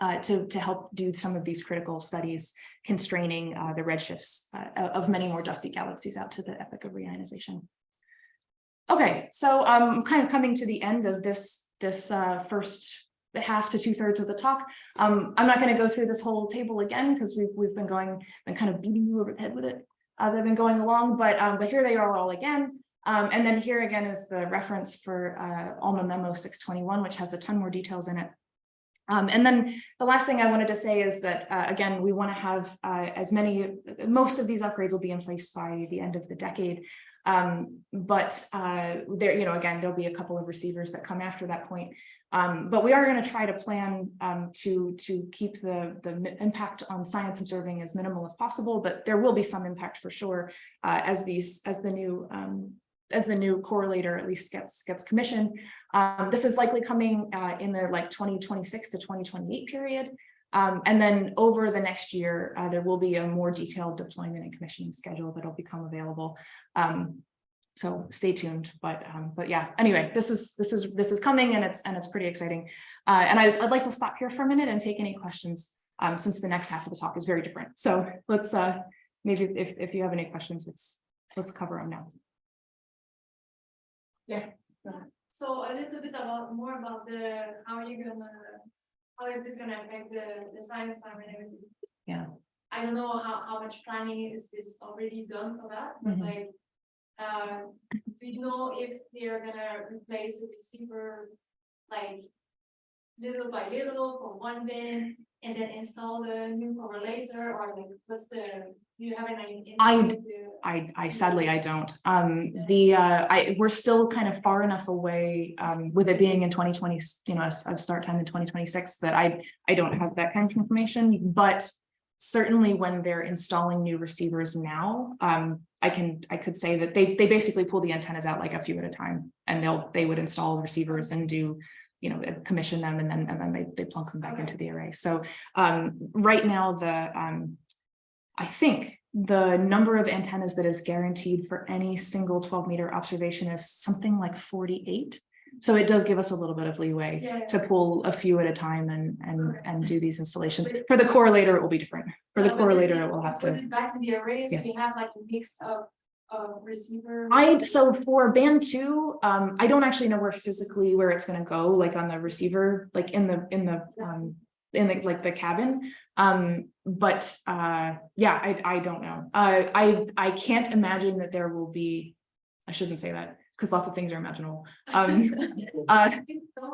uh, to, to help do some of these critical studies constraining uh, the redshifts uh, of many more dusty galaxies out to the epoch of reionization. Okay, so I'm kind of coming to the end of this, this uh, first half to two thirds of the talk. Um, I'm not going to go through this whole table again because we've, we've been going, been kind of beating you over the head with it as I've been going along, but, um, but here they are all again. Um, and then here again is the reference for uh, ALMA memo 621, which has a ton more details in it. Um, and then the last thing I wanted to say is that, uh, again, we want to have uh, as many, most of these upgrades will be in place by the end of the decade. Um, but uh, there, you know, again, there'll be a couple of receivers that come after that point. Um, but we are going to try to plan um, to to keep the the impact on science observing as minimal as possible. But there will be some impact for sure uh, as these as the new um, as the new correlator at least gets gets commissioned. Um, this is likely coming uh, in the like 2026 to 2028 period. Um, and then over the next year, uh, there will be a more detailed deployment and commissioning schedule that'll become available. Um, so stay tuned, but um, but yeah, anyway, this is this is this is coming and it's and it's pretty exciting. Uh, and I, would like to stop here for a minute and take any questions um, since the next half of the talk is very different. So let's uh, maybe if, if you have any questions, let's let's cover them now. Yeah. So a little bit about more about the how are you gonna how is this gonna affect the the science time and everything? Yeah. I don't know how how much planning is is already done for that, but Mhm. like um do you know if they're gonna replace the receiver like little by little for one bin and then install the new correlator or like what's the do you have any? I- I, I sadly, I don't. Um, the, uh, I, we're still kind of far enough away, um, with it being in twenty twenty, you know, of start time in twenty twenty-six that I, I don't have that kind of information, but certainly when they're installing new receivers now, um, I can, I could say that they, they basically pull the antennas out like a few at a time and they'll, they would install receivers and do, you know, commission them and then, and then they, they plunk them back into the array. So, um, right now the, um, I think the number of antennas that is guaranteed for any single twelve meter observation is something like forty-eight. So it does give us a little bit of leeway Yeah, yeah. to pull a few at a time and, and, and do these installations. For the correlator, it will be different. For the Yeah, correlator, it will have to. Back in the array, so Yeah. you have like a mix of of receiver. I, so for band two, um, I don't actually know where physically where it's gonna go, like on the receiver, like in the, in the, um, in the, like the cabin. Um, but, uh, yeah, I, I don't know. Uh, I, I can't imagine that there will be, I shouldn't say that, because lots of things are imaginable. Um, uh,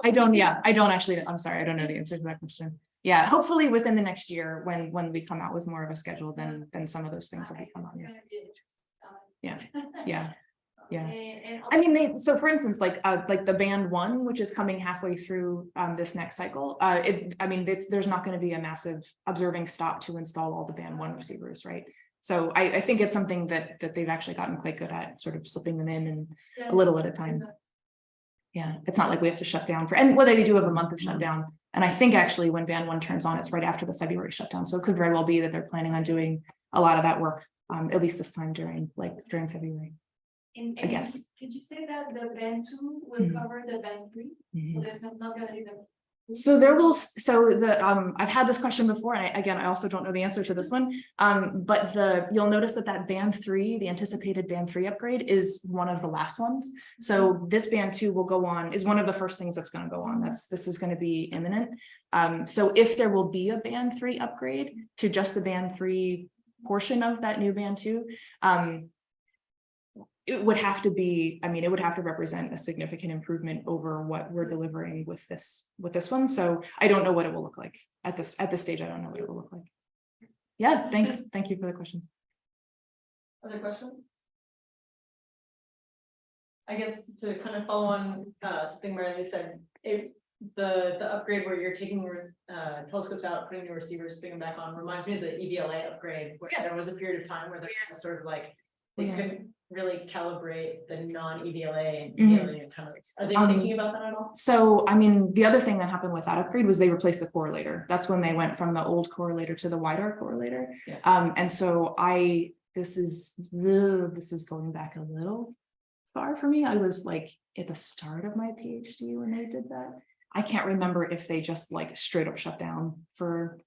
I don't, yeah, I don't actually, I'm sorry, I don't know the answer to that question. Yeah, hopefully within the next year, when, when we come out with more of a schedule, then, then some of those things will become obvious. Yeah, Yeah, yeah. And, I mean, they, so for instance, like, uh, like the band one, which is coming halfway through, um, this next cycle, uh, it, I mean, it's, there's not gonna be a massive observing stop to install all the band one receivers, right? So I, I think it's something that, that they've actually gotten quite good at, sort of slipping them in and a little at a time. Yeah, it's not like we have to shut down for, and whether they do have a month of shutdown. And I think actually when band one turns on, it's right after the February shutdown. So it could very well be that they're planning on doing a lot of that work, um, at least this time during, like, during February. And, I guess. Did you say that the band two will Mhm. cover the band three? So there's not, not gonna be the So there will, so the, um, I've had this question before, and I, again, I also don't know the answer to this one. Um, but the, you'll notice that that band three, the anticipated band three upgrade is one of the last ones. So this band two will go on, is one of the first things that's gonna go on. That's, this is gonna be imminent. Um, so if there will be a band three upgrade to just the band three portion of that new band two, um, it would have to be, I mean, it would have to represent a significant improvement over what we're delivering with this, with this one. So I don't know what it will look like at this, at this stage. I don't know what it will look like. Yeah, thanks. Thank you for the questions. Other questions? I guess to kind of follow on, uh, something Marilyn said, it, the, the upgrade where you're taking, your, uh, telescopes out, putting new receivers, putting them back on, reminds me of the EVLA upgrade, where Yeah. there was a period of time where there was sort of like, they Yeah. couldn't really calibrate the non-EVLA and Mhm. EVLA antennas. Are they Um, thinking about that at all? So, I mean, the other thing that happened with that upgrade was they replaced the correlator. That's when they went from the old correlator to the wider correlator. Yeah. Um, and so I, this is, ugh, this is going back a little far for me. I was like at the start of my PhD when they did that. I can't remember if they just like straight up shut down for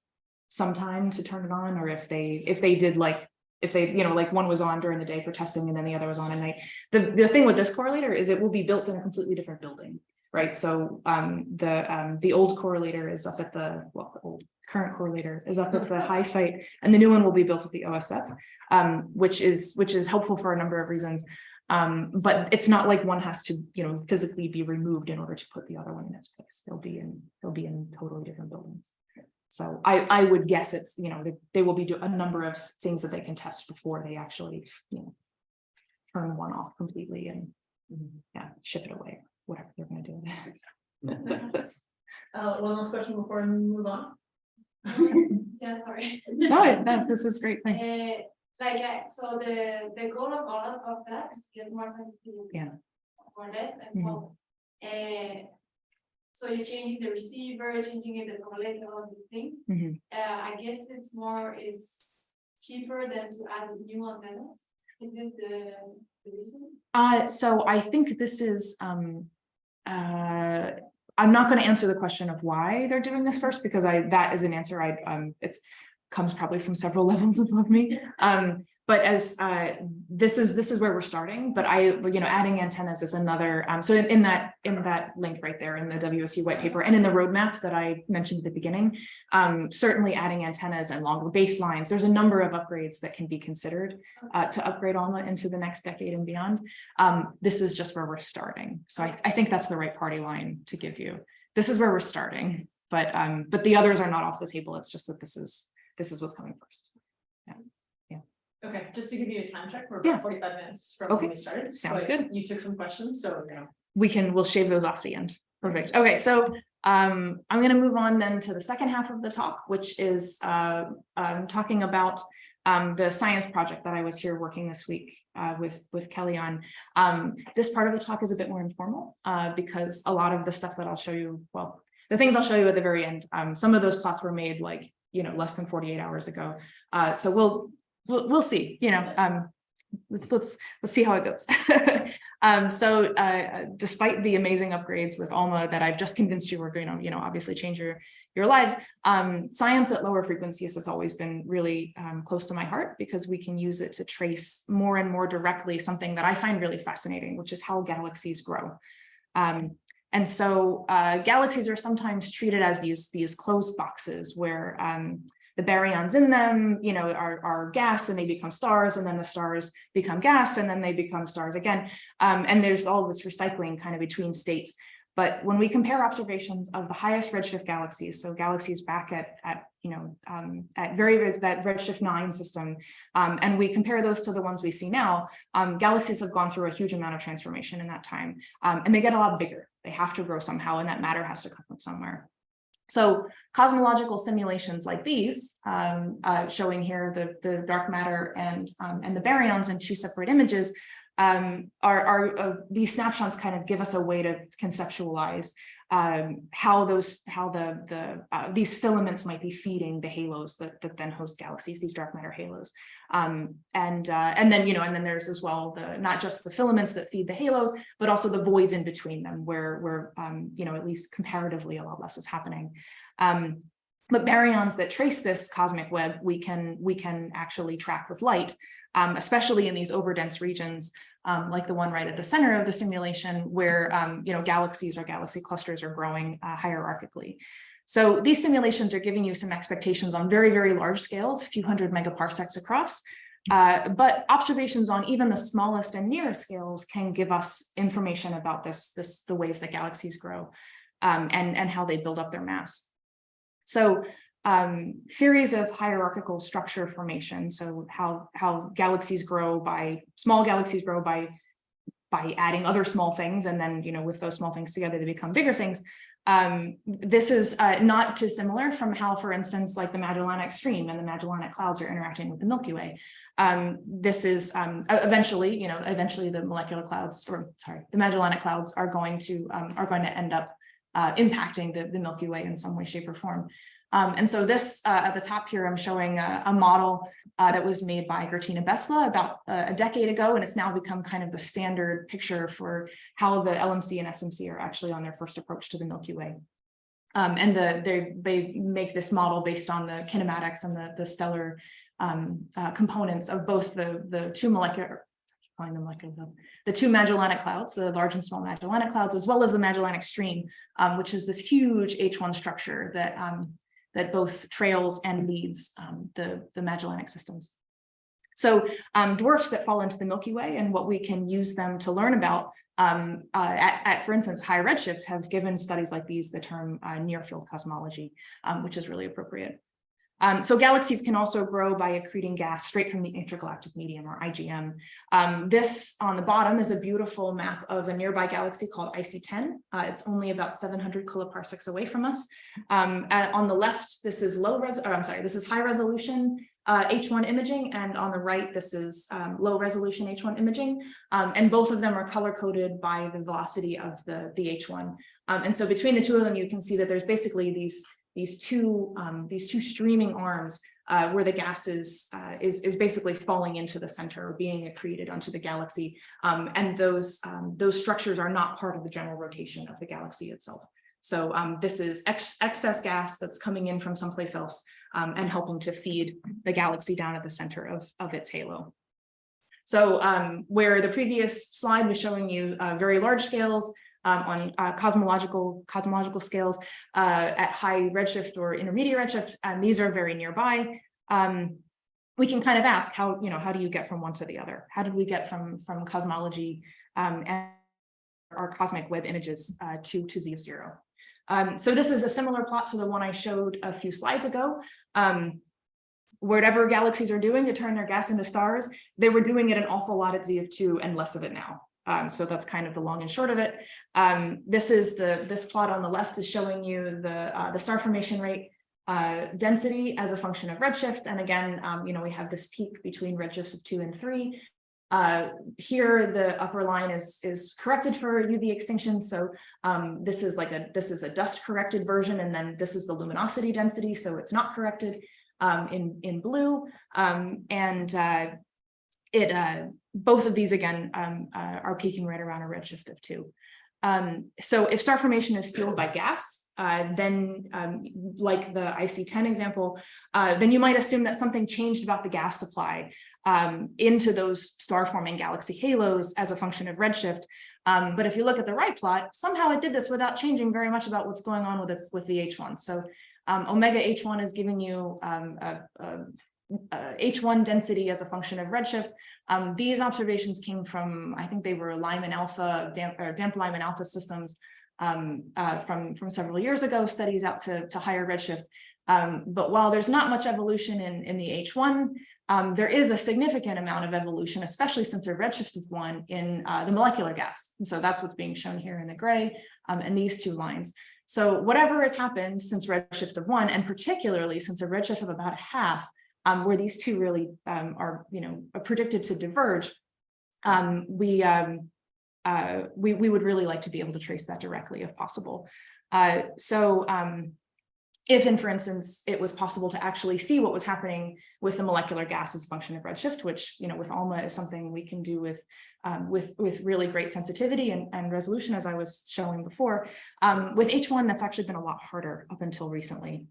some time to turn it on, or if they, if they did like, if they, you know, like one was on during the day for testing and then the other was on at night. The, the thing with this correlator is it will be built in a completely different building right? So um, the um, the old correlator is up at the, well, the old current correlator is up at the high site, and the new one will be built at the OSF, um, which is which is helpful for a number of reasons. Um, but it's not like one has to, you know, physically be removed in order to put the other one in its place. They'll be in, they'll be in totally different buildings. So I, I would guess it's, you know, they, they will be do a number of things that they can test before they actually, you know, turn one off completely and, yeah, ship it away, whatever they're gonna do. with it. Uh, one last question before we move on. Yeah, sorry. No, no, this is great, thanks. Uh, like, uh, so the, the goal of all of of that is to get more sensitivity. Yeah. For this, and so, uh, so you're changing the receiver, changing it, the correlator, all of these things. Mhm. Uh, I guess it's more, it's cheaper than to add new antennas. Is this the, the reason? Uh, so I think this is, um, uh, I'm not gonna answer the question of why they're doing this first, because I, that is an answer I, um, it's comes probably from several levels above me. Um, but as, uh, this is, this is where we're starting, but I, you know, adding antennas is another, um, so in, in that, in that link right there in the WSU white paper and in the roadmap that I mentioned at the beginning, um, certainly adding antennas and longer baselines, there's a number of upgrades that can be considered uh, to upgrade on into the next decade and beyond. Um, this is just where we're starting. So I, I think that's the right party line to give you. This is where we're starting, but, um, but the others are not off the table. It's just that this is, this is what's coming first. Okay, just to give you a time check, we're Yeah. about forty-five minutes from Okay, when we started. sounds but good. You took some questions, so, you know, we can, we'll shave those off the end. Perfect. Okay, so um, I'm gonna move on then to the second half of the talk, which is uh, um, talking about um, the science project that I was here working this week uh, with, with Kelly on. Um, this part of the talk is a bit more informal uh, because a lot of the stuff that I'll show you, well, the things I'll show you at the very end, um, some of those plots were made like, you know, less than 48 hours ago. Uh, so we'll, we'll, we'll see, you know, um, let's, let's see how it goes. Um, so, uh, despite the amazing upgrades with Alma that I've just convinced you are going to, you know, obviously change your, your lives, um, science at lower frequencies has always been really, um, close to my heart because we can use it to trace more and more directly something that I find really fascinating, which is how galaxies grow. Um, and so, uh, galaxies are sometimes treated as these, these closed boxes where, um, the baryons in them, you know, are, are gas and they become stars and then the stars become gas and then they become stars again. Um, and there's all this recycling kind of between states. But when we compare observations of the highest redshift galaxies, so galaxies back at, at you know, um, at very, that redshift nine system, um, and we compare those to the ones we see now, um, galaxies have gone through a huge amount of transformation in that time, um, and they get a lot bigger. They have to grow somehow, and that matter has to come from somewhere. So cosmological simulations like these, um, uh, showing here the, the dark matter and, um, and the baryons in two separate images, um, are, are uh, these snapshots kind of give us a way to conceptualize um, how those, how the, the, uh, these filaments might be feeding the halos that, that then host galaxies, these dark matter halos. Um, and, uh, and then, you know, and then there's as well the, not just the filaments that feed the halos, but also the voids in between them where, where, um, you know, at least comparatively a lot less is happening. Um, but baryons that trace this cosmic web, we can, we can actually track with light, um, especially in these overdense regions um, like the one right at the center of the simulation where, um, you know, galaxies or galaxy clusters are growing uh, hierarchically. So these simulations are giving you some expectations on very, very large scales, a few hundred megaparsecs across. Uh, but observations on even the smallest and nearest scales can give us information about this, this the ways that galaxies grow um, and, and how they build up their mass. So um, theories of hierarchical structure formation. So how, how galaxies grow by, small galaxies grow by, by adding other small things. And then, you know, with those small things together, they become bigger things. Um, this is uh, not dissimilar from how, for instance, like the Magellanic Stream and the Magellanic Clouds are interacting with the Milky Way. Um, this is um, eventually, you know, eventually the molecular clouds, or sorry, the Magellanic Clouds are going to um, are going to end up uh, impacting the, the Milky Way in some way, shape, or form. Um, and so this uh, at the top here, I'm showing a, a model uh, that was made by Gurtina Besla about uh, a decade ago, and it's now become kind of the standard picture for how the LMC and SMC are actually on their first approach to the Milky Way. Um, and the, they, they make this model based on the kinematics and the, the stellar um, uh, components of both the, the two molecular, calling them molecular, the two Magellanic Clouds, the large and small Magellanic Clouds, as well as the Magellanic Stream, um, which is this huge H1 structure that um, that both trails and leads um, the, the Magellanic systems. So um, dwarfs that fall into the Milky Way and what we can use them to learn about um, uh, at, at, for instance, high redshift have given studies like these the term uh, near field cosmology, um, which is really appropriate. Um, so galaxies can also grow by accreting gas straight from the intergalactic medium or IGM. Um, this on the bottom is a beautiful map of a nearby galaxy called IC10. Uh, it's only about 700 kiloparsecs away from us. Um, on the left, this is low res, or I'm sorry, this is high resolution uh, H1 imaging, and on the right, this is um, low resolution H1 imaging. Um, and both of them are color coded by the velocity of the, the H1. Um, and so between the two of them, you can see that there's basically these these two um, these two streaming arms uh, where the gas is, uh, is is basically falling into the center or being accreted onto the galaxy, um, and those um, those structures are not part of the general rotation of the galaxy itself. So um, this is ex excess gas that's coming in from someplace else um, and helping to feed the galaxy down at the center of, of its halo. So um, where the previous slide was showing you uh, very large scales, um, on uh, cosmological cosmological scales uh, at high redshift or intermediate redshift, and these are very nearby. Um, we can kind of ask how, you know, how do you get from one to the other? How did we get from, from cosmology um, and our cosmic web images uh, to, to Z of zero? Um, so this is a similar plot to the one I showed a few slides ago. Um, whatever galaxies are doing to turn their gas into stars, they were doing it an awful lot at Z of two and less of it now. Um, so that's kind of the long and short of it. Um, this is the this plot on the left is showing you the uh, the star formation rate uh, density as a function of redshift. And again, um, you know, we have this peak between redshifts of two and three. Uh, here, the upper line is is corrected for UV extinction. So um, this is like a this is a dust corrected version, and then this is the luminosity density. So it's not corrected um, in in blue. Um, and uh, it uh, both of these again um, uh, are peaking right around a redshift of two. Um, so if star formation is fueled by gas, uh, then um, like the IC10 example, uh, then you might assume that something changed about the gas supply um, into those star forming galaxy halos as a function of redshift. Um, but if you look at the right plot, somehow it did this without changing very much about what's going on with with the H1. So um, omega H1 is giving you um, a, a uh, H1 density as a function of redshift. Um, these observations came from, I think they were Lyman alpha, damp, or damp Lyman alpha systems um, uh, from, from several years ago, studies out to, to higher redshift. Um, but while there's not much evolution in, in the H1, um, there is a significant amount of evolution, especially since a redshift of one in uh, the molecular gas. And so that's what's being shown here in the gray um, and these two lines. So whatever has happened since redshift of one, and particularly since a redshift of about a half, um, where these two really um, are, you know, predicted to diverge, um, we, um, uh, we, we would really like to be able to trace that directly if possible. Uh, so um, if, and for instance, it was possible to actually see what was happening with the molecular gas as a function of redshift, which, you know, with ALMA is something we can do with um, with, with really great sensitivity and, and resolution, as I was showing before. With H1, that's actually been a lot harder up until recently,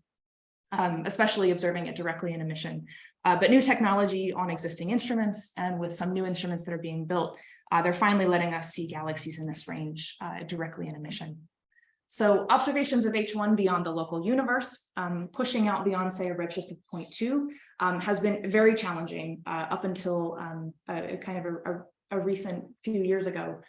um, especially observing it directly in emission. Uh, but new technology on existing instruments and with some new instruments that are being built, uh, they're finally letting us see galaxies in this range uh, directly in emission. So observations of H1 beyond the local universe, um, pushing out beyond, say, a redshift of 0.2, um, has been very challenging uh, up until um, a, a kind of a, a a recent few years ago.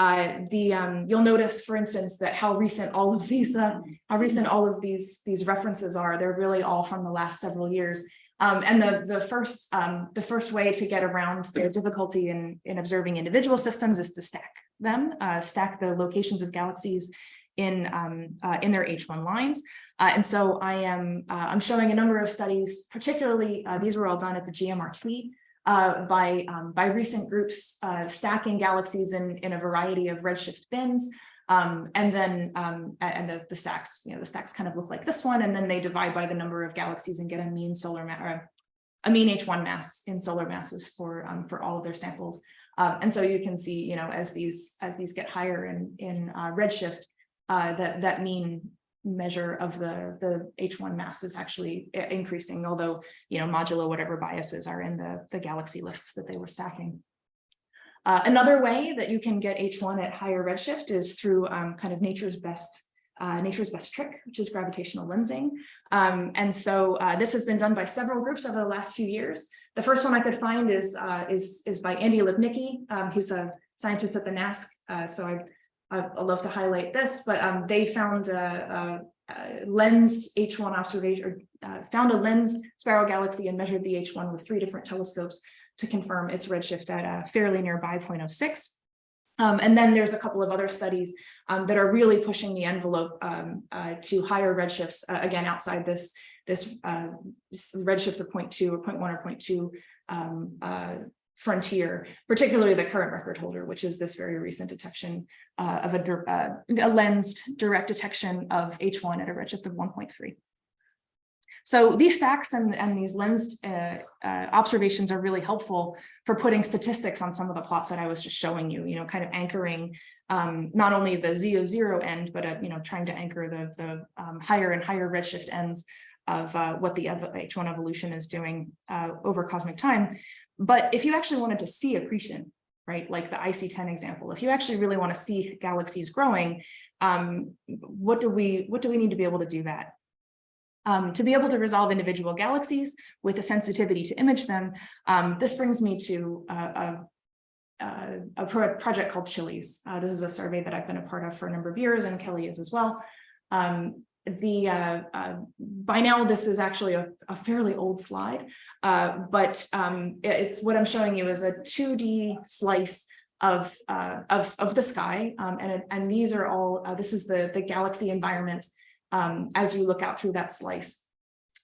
Uh, the um, you'll notice, for instance, that how recent all of these uh, how recent all of these these references are. They're really all from the last several years. Um, and the the first um, the first way to get around the difficulty in in observing individual systems is to stack them, uh, stack the locations of galaxies in um, uh, in their H1 lines. Uh, and so I am I'm showing a number of studies, particularly these were all done at the GMRT uh, by, um, by recent groups uh, stacking galaxies in, in a variety of redshift bins. Um, and then um, and the, the stacks, you know, the stacks kind of look like this one, and then they divide by the number of galaxies and get a mean solar or a mean H1 mass in solar masses for um, for all of their samples. Um, and so you can see, you know, as these as these get higher in in uh, redshift, uh, that that mean measure of the, the H1 mass is actually increasing, although, you know, modulo whatever biases are in the, the galaxy lists that they were stacking. Uh, another way that you can get H1 at higher redshift is through um, kind of nature's best uh, nature's best trick, which is gravitational lensing. Um, and so uh, this has been done by several groups over the last few years. The first one I could find is uh, is, is by Andy Lipnicki. Um, he's a scientist at the NASC. Uh, so I I, love to highlight this, but um, they found a, a, a lensed H1 observation, or uh, found a lens spiral galaxy and measured the H1 with three different telescopes to confirm its redshift at a fairly nearby 0.06. Um, and then there's a couple of other studies um, that are really pushing the envelope um, uh, to higher redshifts, uh, again, outside this, this uh, redshift of 0.2 or 0.1 or 0.2 um, uh, frontier, particularly the current record holder, which is this very recent detection uh, of a, uh, a lensed direct detection of H1 at a redshift of 1.3. So these stacks and, and these lensed uh, uh, observations are really helpful for putting statistics on some of the plots that I was just showing you, you know, kind of anchoring um, not only the Z of zero end, but, uh, you know, trying to anchor the, the um, higher and higher redshift ends of uh, what the H1 evolution is doing uh, over cosmic time. But if you actually wanted to see accretion, right, like the IC10 example, if you actually really want to see galaxies growing, um, what do we what do we need to be able to do that? Um, to be able to resolve individual galaxies with a sensitivity to image them, um, this brings me to a, a, a pro project called CHILES. Uh, this is a survey that I've been a part of for a number of years, and Kelly is as well. Um, the uh, uh, by now this is actually a, a fairly old slide, uh, but um, it's what I'm showing you is a 2D slice of uh, of of the sky, um, and and these are all uh, this is the the galaxy environment um, as you look out through that slice.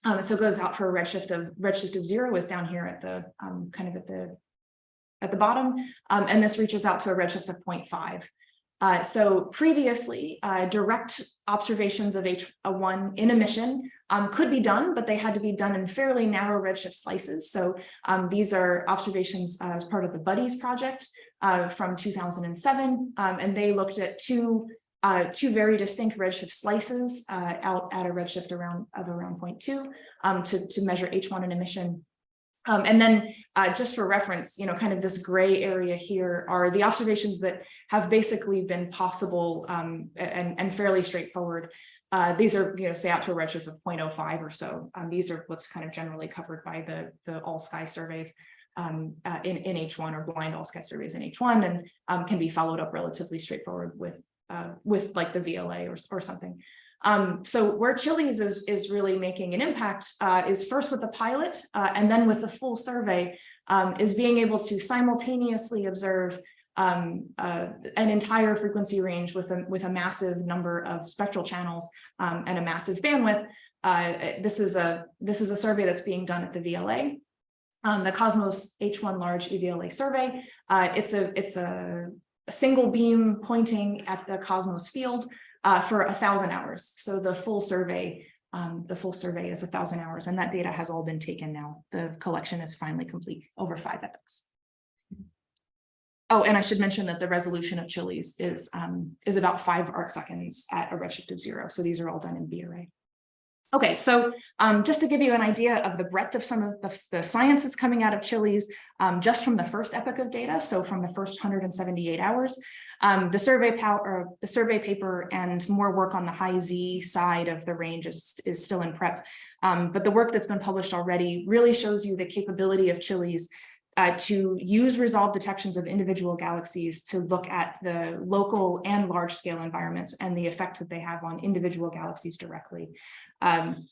Um, so it goes out for a redshift of redshift of zero is down here at the um, kind of at the at the bottom, um, and this reaches out to a redshift of 0.5. Uh, so previously, uh, direct observations of H1 in emission um, could be done, but they had to be done in fairly narrow redshift slices. So um, these are observations uh, as part of the BUDHIES project uh, from 2007, um, and they looked at two uh, two very distinct redshift slices uh, out at a redshift around of around 0.2 um, to, to measure H1 in emission um, and then uh, just for reference, you know, kind of this gray area here are the observations that have basically been possible um, and, and fairly straightforward. Uh, these are, you know, say out to a redshift of 0.05 or so. Um, these are what's kind of generally covered by the, the all sky surveys um, uh, in, in H1 or blind all sky surveys in H1 and um, can be followed up relatively straightforward with uh, with like the VLA or, or something. Um, so where CHILES is, is really making an impact uh, is first with the pilot uh, and then with the full survey um, is being able to simultaneously observe um, uh, an entire frequency range with a, with a massive number of spectral channels um, and a massive bandwidth. Uh, this is a this is a survey that's being done at the VLA. Um, the Cosmos H1 large EVLA survey. Uh, it's a it's a, a single beam pointing at the Cosmos field uh, for a thousand hours. So the full survey, um, the full survey is a thousand hours and that data has all been taken now. The collection is finally complete over five epochs. Oh, and I should mention that the resolution of CHILES is, um, is about five arc seconds at a redshift of zero. So these are all done in B array. Okay, so um, just to give you an idea of the breadth of some of the, the science that's coming out of CHILES, um, just from the first epoch of data, so from the first 178 hours, um, the survey power, the survey paper and more work on the high Z side of the range is, is still in prep. Um, but the work that's been published already really shows you the capability of chilies uh, to use resolved detections of individual galaxies to look at the local and large scale environments and the effect that they have on individual galaxies directly. Um,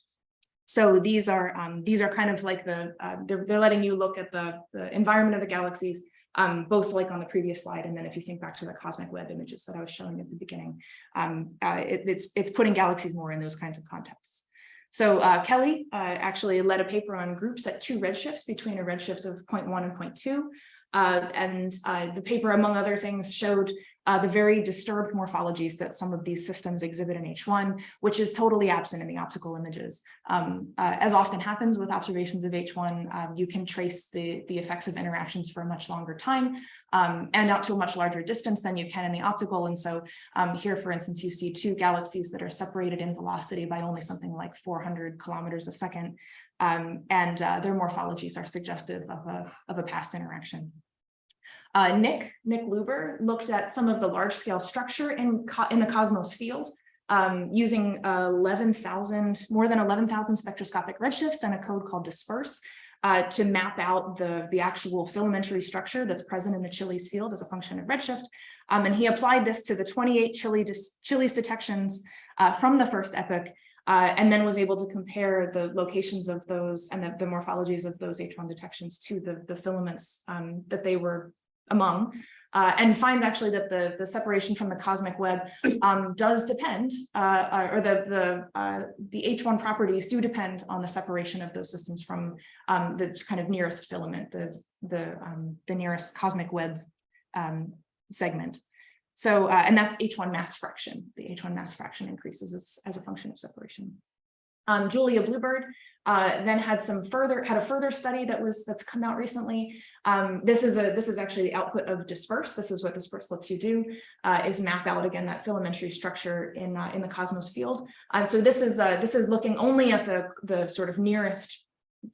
so these are um, these are kind of like the uh, they're, they're letting you look at the, the environment of the galaxies, um, both like on the previous slide. And then if you think back to the cosmic web images that I was showing at the beginning, um, uh, it, it's it's putting galaxies more in those kinds of contexts. So uh, Kelly uh, actually led a paper on groups at two redshifts between a redshift of 0.1 and 0.2. Uh, and uh, the paper, among other things, showed uh, the very disturbed morphologies that some of these systems exhibit in H1, which is totally absent in the optical images. Um, uh, as often happens with observations of H1, um, you can trace the, the effects of interactions for a much longer time um, and out to a much larger distance than you can in the optical. And so um, here, for instance, you see two galaxies that are separated in velocity by only something like 400 kilometers a second. Um, and uh, their morphologies are suggestive of a, of a past interaction. Uh, Nick, Nick Luber looked at some of the large scale structure in, in the cosmos field um, using uh, 11,000, more than 11,000 spectroscopic redshifts and a code called disperse uh, to map out the, the actual filamentary structure that's present in the CHILES field as a function of redshift. Um, and he applied this to the 28 Chile CHILES detections uh, from the first epoch uh, and then was able to compare the locations of those and the, the morphologies of those H1 detections to the, the filaments um, that they were among, uh, and finds actually that the, the separation from the cosmic web um, does depend, uh, or the, the, uh, the H1 properties do depend on the separation of those systems from um, the kind of nearest filament, the, the, um, the nearest cosmic web um, segment. So, uh, and that's H1 mass fraction. The H1 mass fraction increases as, as a function of separation. Um, Julia Blue Bird uh, then had some further had a further study that was that's come out recently. Um, this is a this is actually the output of disperse. This is what disperse lets you do uh, is map out again that filamentary structure in uh, in the cosmos field. And so this is uh, this is looking only at the the sort of nearest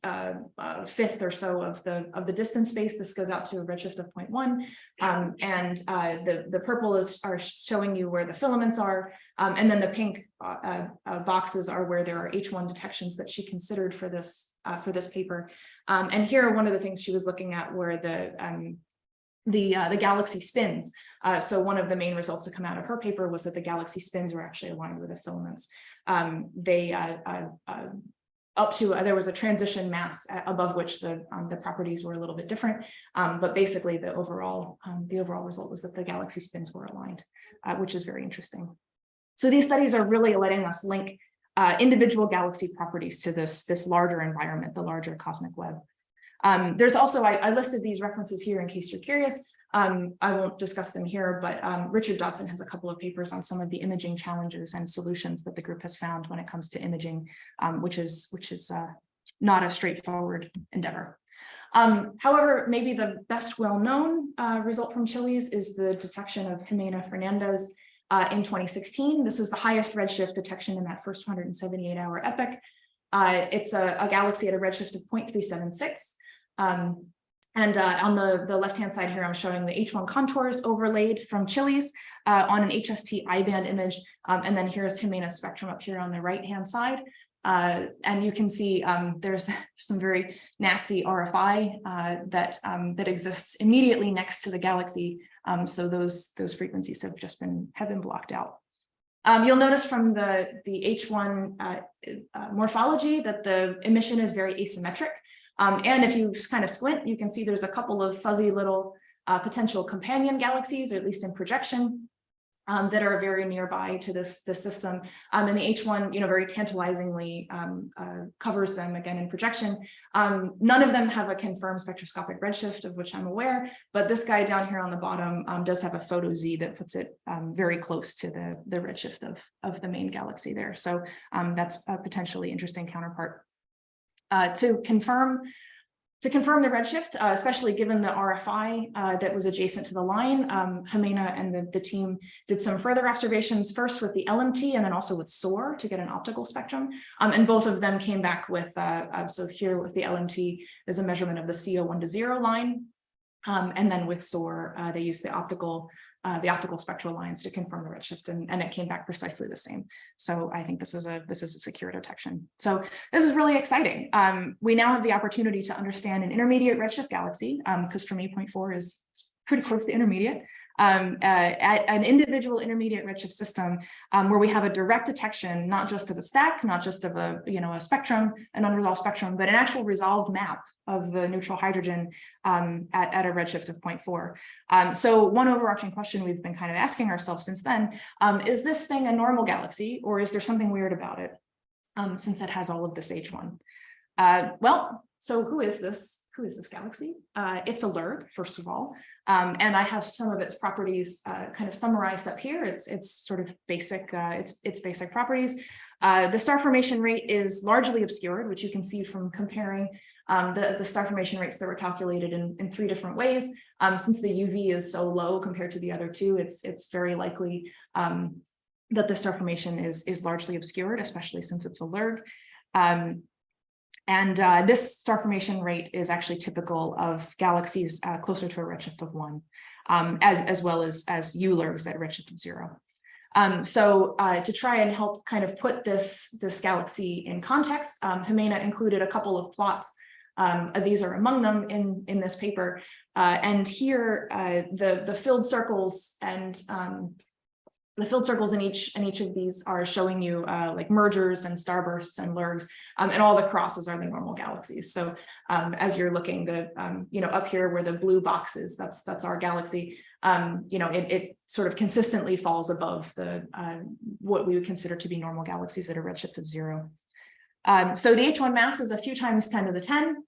uh, uh, fifth or so of the of the distance space. This goes out to a redshift of 0.1, um, and the the purple is are showing you where the filaments are, um, and then the pink uh, uh, boxes are where there are H1 detections that she considered for this uh, for this paper. Um, and here, one of the things she was looking at were the um, the uh, the galaxy spins. Uh, so one of the main results to come out of her paper was that the galaxy spins were actually aligned with the filaments. Um, they uh, uh, uh up to uh, there was a transition mass above which the um, the properties were a little bit different, um, but basically the overall um, the overall result was that the galaxy spins were aligned, uh, which is very interesting. So these studies are really letting us link uh, individual galaxy properties to this this larger environment, the larger cosmic web. Um, there's also I, I listed these references here in case you're curious. Um, I won't discuss them here, but um, Richard Dodson has a couple of papers on some of the imaging challenges and solutions that the group has found when it comes to imaging, um, which is which is uh, not a straightforward endeavor. Um, however, maybe the best well-known uh, result from Chiles is the detection of Ximena Fernandez uh, in 2016. This was the highest redshift detection in that first 178 hour epoch. Uh, it's a, a, galaxy at a redshift of 0.376. Um, and uh, on the, the left-hand side here, I'm showing the H1 contours overlaid from CHILES uh, on an HST I-band image. Um, and then here's Ximena's spectrum up here on the right-hand side. Uh, and you can see um, there's some very nasty RFI uh, that, um, that exists immediately next to the galaxy. Um, so those, those frequencies have just been, have been blocked out. Um, you'll notice from the, the H1 uh, uh, morphology that the emission is very asymmetric. Um, and if you kind of squint, you can see there's a couple of fuzzy little uh, potential companion galaxies, or at least in projection. Um, that are very nearby to this, this system. Um, and the H1, you know, very tantalizingly um, uh, covers them again in projection. Um, none of them have a confirmed spectroscopic redshift of which I'm aware, but this guy down here on the bottom um, does have a photo Z that puts it um, very close to the, the redshift of, of the main galaxy there. So that's a potentially interesting counterpart. Uh, to confirm to confirm the redshift, uh, especially given the RFI uh, that was adjacent to the line, um, Ximena and the, the team did some further observations, first with the LMT and then also with SOAR to get an optical spectrum. Um, and both of them came back with, uh, uh, so here with the LMT, is a measurement of the CO1 to zero line. Um, and then with SOAR, uh, they used the optical uh, the optical spectral lines to confirm the redshift and, and it came back precisely the same. So I think this is a this is a secure detection. So this is really exciting. Um, we now have the opportunity to understand an intermediate redshift galaxy because from 8.4 is pretty close to intermediate um, uh, at an individual intermediate redshift system um, where we have a direct detection, not just of a stack, not just of a, you know, a spectrum, an unresolved spectrum, but an actual resolved map of the neutral hydrogen um, at, at a redshift of 0.4. Um, so one overarching question we've been kind of asking ourselves since then, um, is this thing a normal galaxy or is there something weird about it um, since it has all of this H1? Uh, well, so who is this? Who is this galaxy? Uh, it's a LERG, first of all. Um, and I have some of its properties uh, kind of summarized up here. It's it's sort of basic, uh, it's, its basic properties. Uh, the star formation rate is largely obscured, which you can see from comparing um, the, the star formation rates that were calculated in, in three different ways. Um, since the UV is so low compared to the other two, it's, it's very likely um, that the star formation is, is largely obscured, especially since it's a LIRG. Um, and uh, this star formation rate is actually typical of galaxies uh, closer to a redshift of one, um, as, as well as, as ULIRGs at redshift of zero. Um, so uh, to try and help kind of put this, this galaxy in context, um, Ximena included a couple of plots. Um, these are among them in, in this paper. Uh, and here, uh, the, the filled circles and um, the filled circles in each in each of these are showing you uh, like mergers and starbursts and LIRGs, um, and all the crosses are the normal galaxies. So um, as you're looking, the um, you know up here where the blue box is, that's that's our galaxy. Um, you know, it, it sort of consistently falls above the uh, what we would consider to be normal galaxies at a redshift of zero. Um, so the H1 mass is a few times 10 to the 10,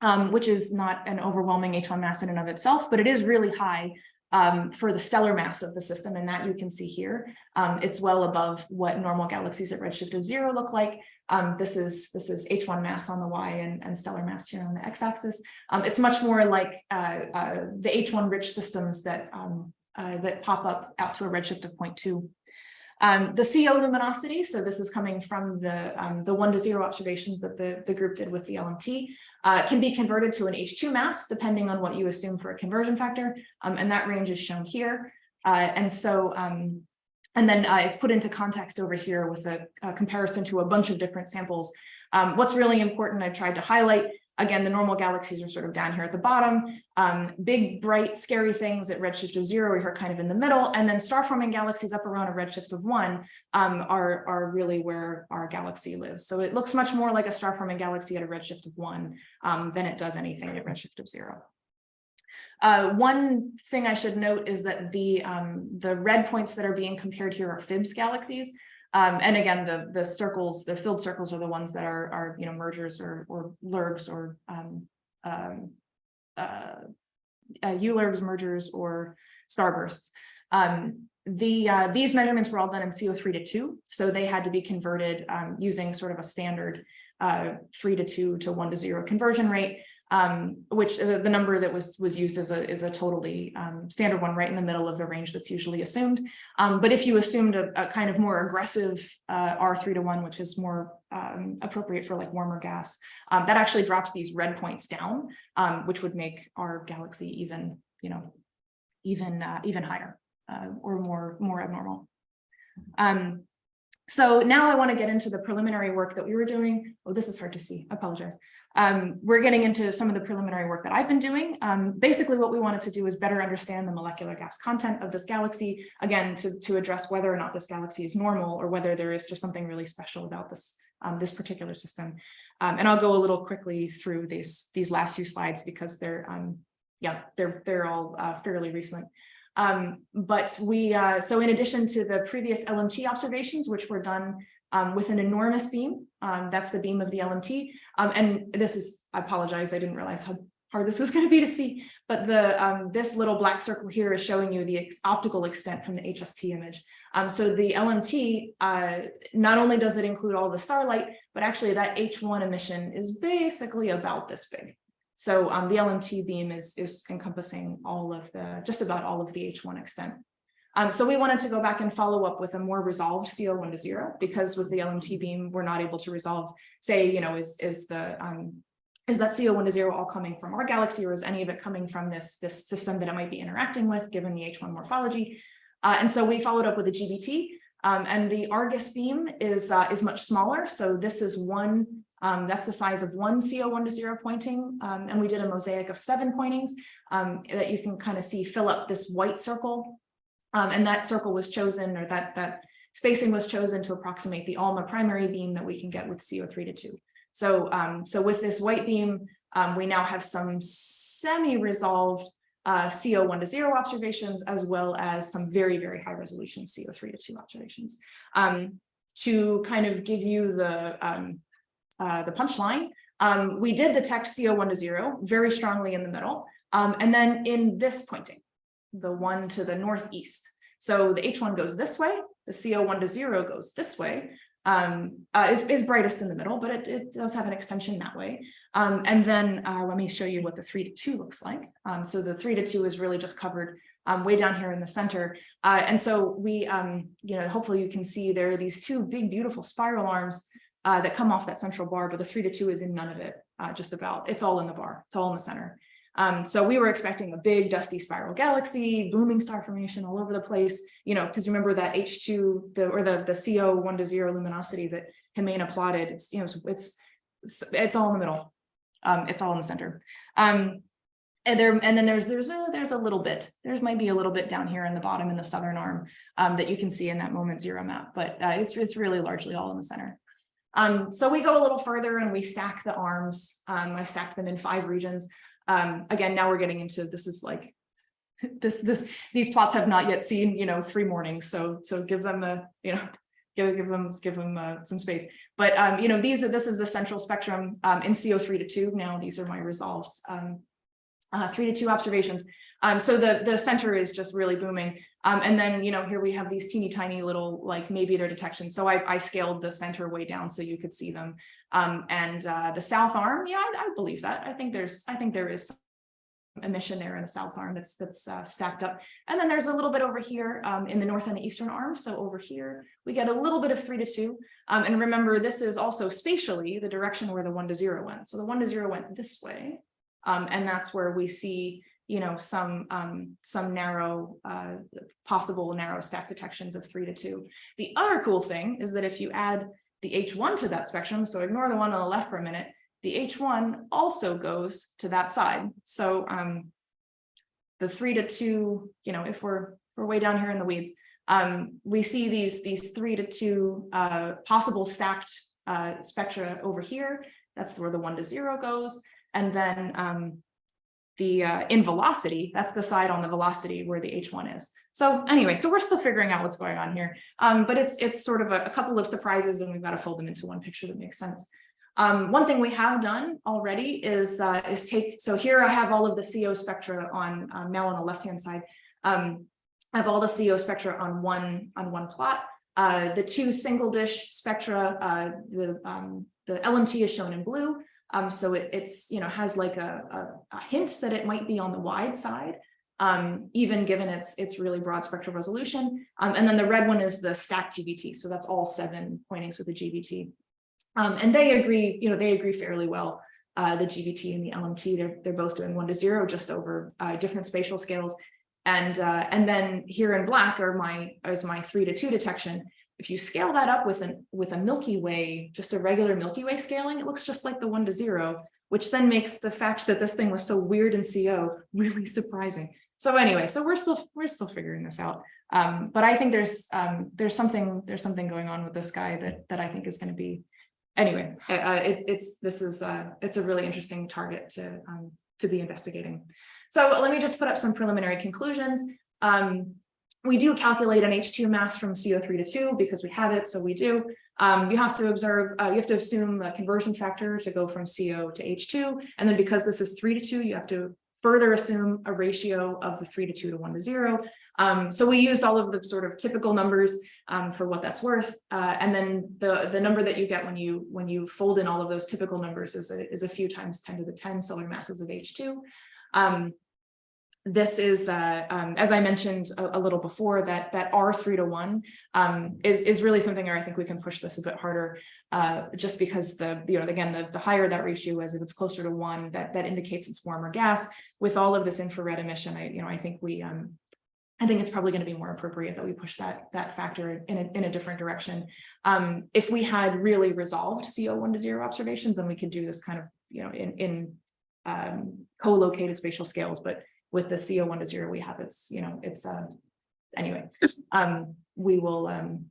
um, which is not an overwhelming H1 mass in and of itself, but it is really high um, for the stellar mass of the system, and that you can see here. Um, it's well above what normal galaxies at redshift of zero look like. Um, this is this is H1 mass on the Y and, and stellar mass here on the x-axis. Um, it's much more like uh, uh, the H1 rich systems that um, uh, that pop up out to a redshift of 0.2. Um, the CO luminosity, so this is coming from the, um, the one to zero observations that the, the group did with the LMT, uh, can be converted to an H2 mass, depending on what you assume for a conversion factor. Um, and that range is shown here. Uh, and so, um, and then uh, is put into context over here with a, a comparison to a bunch of different samples. Um, what's really important, I've tried to highlight, Again, the normal galaxies are sort of down here at the bottom. Um, big, bright, scary things at redshift of zero are kind of in the middle. And then star-forming galaxies up around a redshift of one um, are, are really where our galaxy lives. So it looks much more like a star-forming galaxy at a redshift of one um, than it does anything at redshift of zero. Uh, one thing I should note is that the, um, the red points that are being compared here are PHIBSS galaxies. Um, and again, the the circles, the filled circles are the ones that are are you know mergers or or LIRGs or um, um, uh, uh, ULIRGs, mergers, or starbursts. Um, the uh, these measurements were all done in CO3 to 2, so they had to be converted um, using sort of a standard uh, 3 to 2 to 1 to 0 conversion rate um, which uh, the number that was was used as a is a totally um, standard one right in the middle of the range that's usually assumed. Um, but if you assumed a, a kind of more aggressive uh, R3 to 1, which is more um, appropriate for like warmer gas, um, that actually drops these red points down, um, which would make our galaxy even, you know, even uh, even higher uh, or more more abnormal. So now I want to get into the preliminary work that we were doing. Oh, this is hard to see. Apologize. Um, we're getting into some of the preliminary work that I've been doing. Um, basically, what we wanted to do is better understand the molecular gas content of this galaxy, again, to, to address whether or not this galaxy is normal or whether there is just something really special about this, um, this particular system. Um, and I'll go a little quickly through these, these last few slides because they're, um, yeah, they're, they're all uh, fairly recent. Um, but we, uh, so in addition to the previous LMT observations, which were done um, with an enormous beam, um, that's the beam of the LMT. Um, and this is, I apologize, I didn't realize how hard this was going to be to see, but the um, this little black circle here is showing you the ex optical extent from the HST image. Um, so the LMT, uh, not only does it include all the starlight, but actually that H1 emission is basically about this big. So um, the LMT beam is, is encompassing all of the, just about all of the H1 extent. Um, so we wanted to go back and follow up with a more resolved CO1 to zero, because with the LMT beam, we're not able to resolve, say, you know, is, is the, um, is that CO1 to zero all coming from our galaxy or is any of it coming from this, this system that it might be interacting with given the H1 morphology? Uh, and so we followed up with a GBT um, and the Argus beam is, uh, is much smaller. So this is one, um, that's the size of one CO1 to zero pointing. Um, and we did a mosaic of seven pointings um, that you can kind of see fill up this white circle. Um, and that circle was chosen or that, that spacing was chosen to approximate the ALMA primary beam that we can get with CO3 to two. So, um, so with this white beam, um, we now have some semi-resolved uh, CO1 to zero observations, as well as some very, very high resolution CO3 to two observations. Um, to kind of give you the, um, uh, the punchline, um, we did detect CO1 to zero very strongly in the middle. Um, and then in this pointing, the one to the northeast. So the H1 goes this way, the CO1 to zero goes this way, um, uh, is, is brightest in the middle, but it, it does have an extension that way. Um, and then uh, let me show you what the three to two looks like. Um, so the three to two is really just covered um, way down here in the center. Uh, and so we, um, you know, hopefully you can see there are these two big, beautiful spiral arms uh, that come off that central bar, but the three to two is in none of it, uh, just about, it's all in the bar, it's all in the center. Um, so we were expecting a big dusty spiral galaxy, booming star formation all over the place, you know, because remember that H2, the or the, the CO one to zero luminosity that Ximena plotted, it's, you know, it's, it's, it's all in the middle. Um, it's all in the center. Um, and there, and then there's, there's, there's a little bit, there's might be a little bit down here in the bottom in the southern arm um, that you can see in that moment zero map, but uh, it's, it's really largely all in the center. Um, so we go a little further and we stack the arms. Um, I stacked them in five regions. Um, again, now we're getting into this is like this this these plots have not yet seen you know three mornings, so so give them a you know give give them give them uh, some space. But um, you know these are this is the central spectrum um, in CO3 to two. Now these are my resolved um, uh, three to two observations. Um, so the the center is just really booming. Um, and then, you know, here we have these teeny tiny little, like maybe they're detection. So I, I scaled the center way down so you could see them. Um, and uh, the south arm, yeah, I, I, believe that. I think there's, I think there is emission there in the south arm that's that's uh, stacked up. And then there's a little bit over here um, in the north and the eastern arm. So over here, we get a little bit of three to two. Um, and remember, this is also spatially the direction where the one to zero went. So the one to zero went this way. Um, and that's where we see you know, some um, some narrow, uh, possible narrow stack detections of three to two. The other cool thing is that if you add the H1 to that spectrum, so ignore the one on the left for a minute, the H1 also goes to that side. So um, the three to two, you know, if we're we're way down here in the weeds, um, we see these these three to two uh, possible stacked uh, spectra over here. That's where the one to zero goes. And then um, the uh, in velocity, that's the side on the velocity where the H1 is. So anyway, so we're still figuring out what's going on here. Um, but it's it's sort of a, a, couple of surprises and we've got to fold them into one picture that makes sense. Um, one thing we have done already is uh, is take, so here I have all of the CO spectra on um, now on the left-hand side. Um, I have all the CO spectra on one on one plot. Uh, the two single dish spectra, uh, the, um, the LMT is shown in blue. Um, so it, it's, you know, has like a, a, a, hint that it might be on the wide side, um, even given its, its really broad spectral resolution. Um, and then the red one is the stacked GBT. So that's all seven pointings with the GBT. Um, and they agree, you know, they agree fairly well. Uh, the GBT and the LMT, they're, they're both doing one to zero just over uh, different spatial scales. And, uh, and then here in black are my, is my three to two detection. If you scale that up with an with a Milky Way, just a regular Milky Way scaling, it looks just like the one to zero, which then makes the fact that this thing was so weird in CO really surprising. So anyway, so we're still we're still figuring this out. Um, but I think there's um, there's something there's something going on with this guy that that I think is going to be anyway. Uh, it, it's this is uh, it's a really interesting target to um, to be investigating. So let me just put up some preliminary conclusions. Um, we do calculate an H2 mass from CO3 to 2 because we have it, so we do. Um, you have to observe, uh, you have to assume a conversion factor to go from CO to H2. And then because this is 3 to 2, you have to further assume a ratio of the 3 to 2 to 1 to 0. Um, so we used all of the sort of typical numbers um, for what that's worth. Uh, and then the, the number that you get when you when you fold in all of those typical numbers is a, is a few times 10 to the 10 solar masses of H2. This is, uh, um, as I mentioned a, a little before, that that R three to one um, is is really something where I think we can push this a bit harder, uh, just because the you know again the the higher that ratio is, if it's closer to one, that that indicates it's warmer gas. With all of this infrared emission, I you know I think we um, I think it's probably going to be more appropriate that we push that that factor in a, in a different direction. Um, if we had really resolved CO one to zero observations, then we could do this kind of, you know, in, in um, co-located spatial scales, but with the CO one to zero we have, it's, you know, it's, uh, anyway, um, we will, um,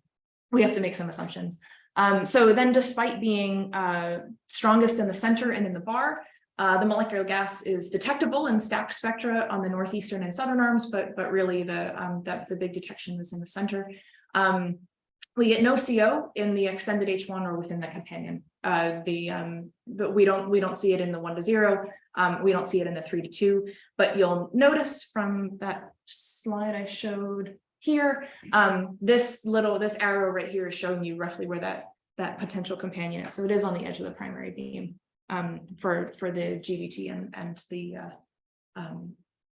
we have to make some assumptions. Um, so then despite being uh, strongest in the center and in the bar, uh, the molecular gas is detectable in stacked spectra on the northeastern and southern arms, but but really the um, that the big detection was in the center. Um, we get no CO in the extended H1 or within the companion. Uh, the um, but we don't we don't see it in the one to zero. Um, we don't see it in the three to two. But you'll notice from that slide I showed here, um, this little this arrow right here is showing you roughly where that that potential companion is. So it is on the edge of the primary beam um, for, for the GBT and, and the, uh, um,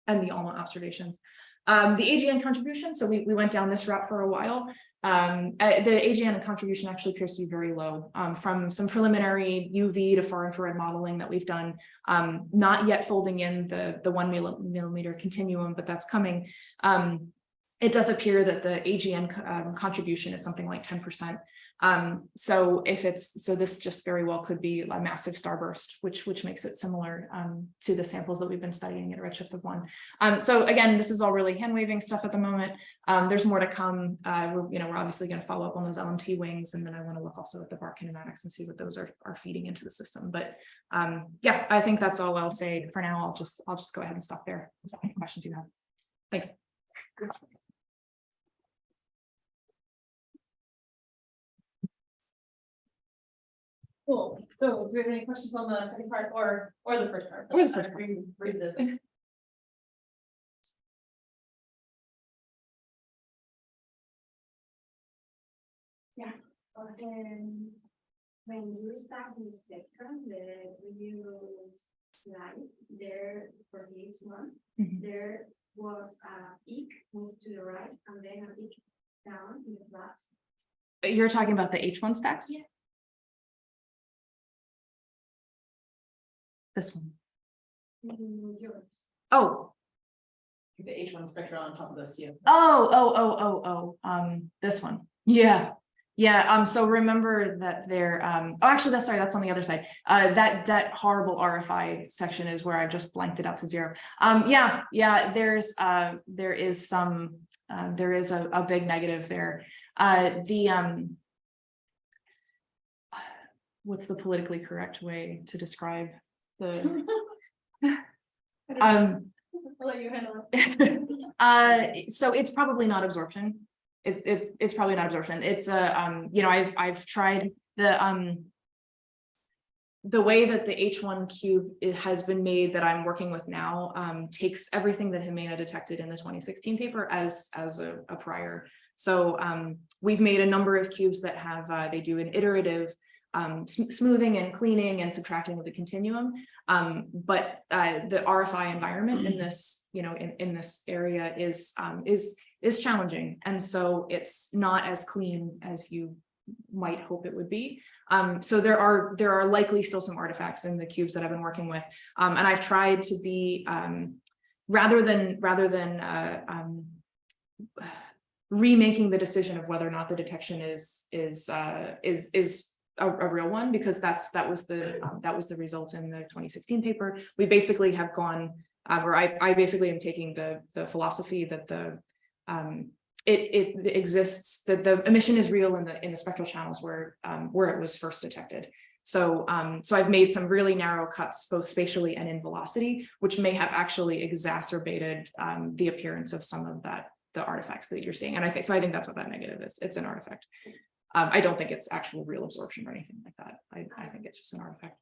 and the ALMA observations. Um, the AGN contribution, so we, we went down this route for a while. Um, uh, the AGN contribution actually appears to be very low um, from some preliminary UV to far infrared modeling that we've done, um, not yet folding in the, the one millimeter continuum, but that's coming. Um, it does appear that the AGN um, contribution is something like 10%. Um, so if it's, so this just very well could be a massive starburst, which, which makes it similar um, to the samples that we've been studying at a redshift of one. Um, so again, this is all really hand waving stuff at the moment. Um, there's more to come. Uh, we're, you know, we're obviously going to follow up on those LMT wings, and then I want to look also at the bar kinematics and see what those are, are feeding into the system. But um, yeah, I think that's all I'll say for now. I'll just, I'll just go ahead and stop there. Any questions you have? Thanks. Cool. So do we have any questions on the second part or, or the first part? Or the first part. Read, read the. Um, when you start the spectrum, the you slide there for this one, Mhm. there was a peak moved to the right and then a peak down in the flat. You're talking about the H1 stacks? Yeah. This one. yours. Oh, The H one spectrum on top of the CO. oh, oh, oh, oh, oh, um, this one. Yeah. Yeah, um, so remember that there, um, oh, actually, that's sorry, that's on the other side. Uh, that, that horrible RFI section is where I just blanked it out to zero. Um, yeah, yeah, there's, uh, there is some, um, there is a, a big negative there. Uh, the, um, what's the politically correct way to describe the, um, I'll let you handle it. uh, so it's probably not absorption. It, it's, it's probably not absorption. It's a, um, you know, I've, I've tried the, um, the way that the H1 cube has been made that I'm working with now, um, takes everything that Ximena detected in the 2016 paper as, as a, a prior. So, um, we've made a number of cubes that have, uh, they do an iterative um, sm smoothing and cleaning and subtracting of the continuum. Um, but uh, the RFI environment in this, you know, in, in this area is, um, is, is challenging. And so it's not as clean as you might hope it would be. Um, so there are, there are likely still some artifacts in the cubes that I've been working with. Um, and I've tried to be, um, rather than, rather than, uh, remaking the decision of whether or not the detection is, is, uh, is, is a, a real one because that's that was the um, that was the result in the 2016 paper. We basically have gone uh, where I, I basically am taking the the philosophy that the um, it it exists that the emission is real in the in the spectral channels where um, where it was first detected. So, um, so I've made some really narrow cuts, both spatially and in velocity, which may have actually exacerbated, um, the appearance of some of that, the artifacts that you're seeing. And I think, so I think that's what that negative is. It's an artifact. Um, I don't think it's actual real absorption or anything like that. I, I think it's just an artifact.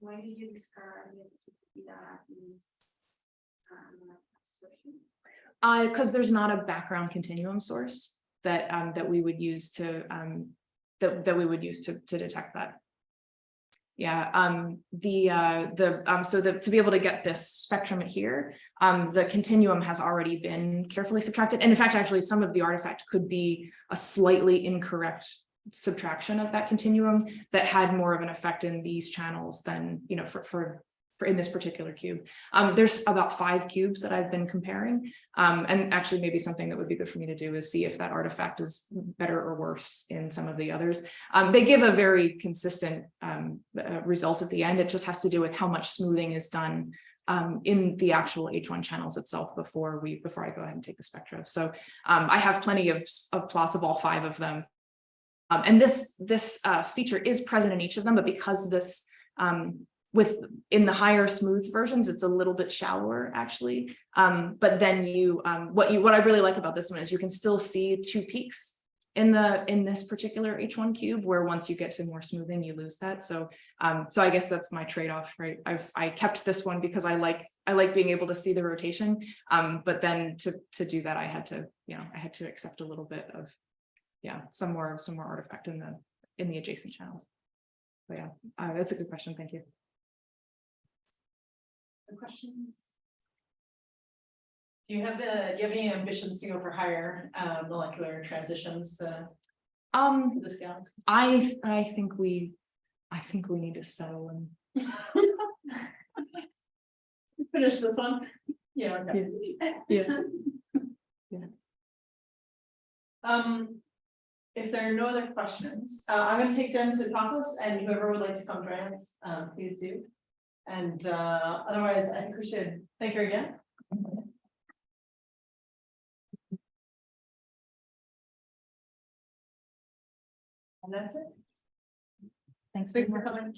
Why do you discard the that is um? Uh, because there's not a background continuum source that, um, that we would use to, um, that, that we would use to, to detect that. Yeah, um, the, uh, the, um, so the, to be able to get this spectrum here, um, the continuum has already been carefully subtracted. And in fact, actually, some of the artifact could be a slightly incorrect subtraction of that continuum that had more of an effect in these channels than, you know, for, for, for in this particular cube. Um, there's about five cubes that I've been comparing. Um, and actually maybe something that would be good for me to do is see if that artifact is better or worse in some of the others. Um, they give a very consistent um, uh, result at the end. It just has to do with how much smoothing is done um, in the actual H1 channels itself before we before I go ahead and take the spectra. So um, I have plenty of, of plots of all five of them. And this this uh, feature is present in each of them, but because this um, with in the higher smooth versions, it's a little bit shallower actually. Um, but then you um, what you what I really like about this one is you can still see two peaks in the in this particular H1 cube, where once you get to more smoothing, you lose that. So um, so I guess that's my trade-off, right? I've I kept this one because I like I like being able to see the rotation. Um, but then to to do that, I had to, you know, I had to accept a little bit of yeah, some more some more artifact in the in the adjacent channels. But yeah, uh, that's a good question. Thank you. Questions? Do you have the, do you have any ambitions to go for higher uh molecular transitions uh Um, this galaxy? I I think we I think we need to settle and Finish this one? Yeah. okay. yeah. Um, if there are no other questions, uh, I'm gonna take Jen to Compass and whoever would like to come join us, um, please do. And, uh, otherwise, I think we should thank her again. And that's it. Thanks. Thanks for coming.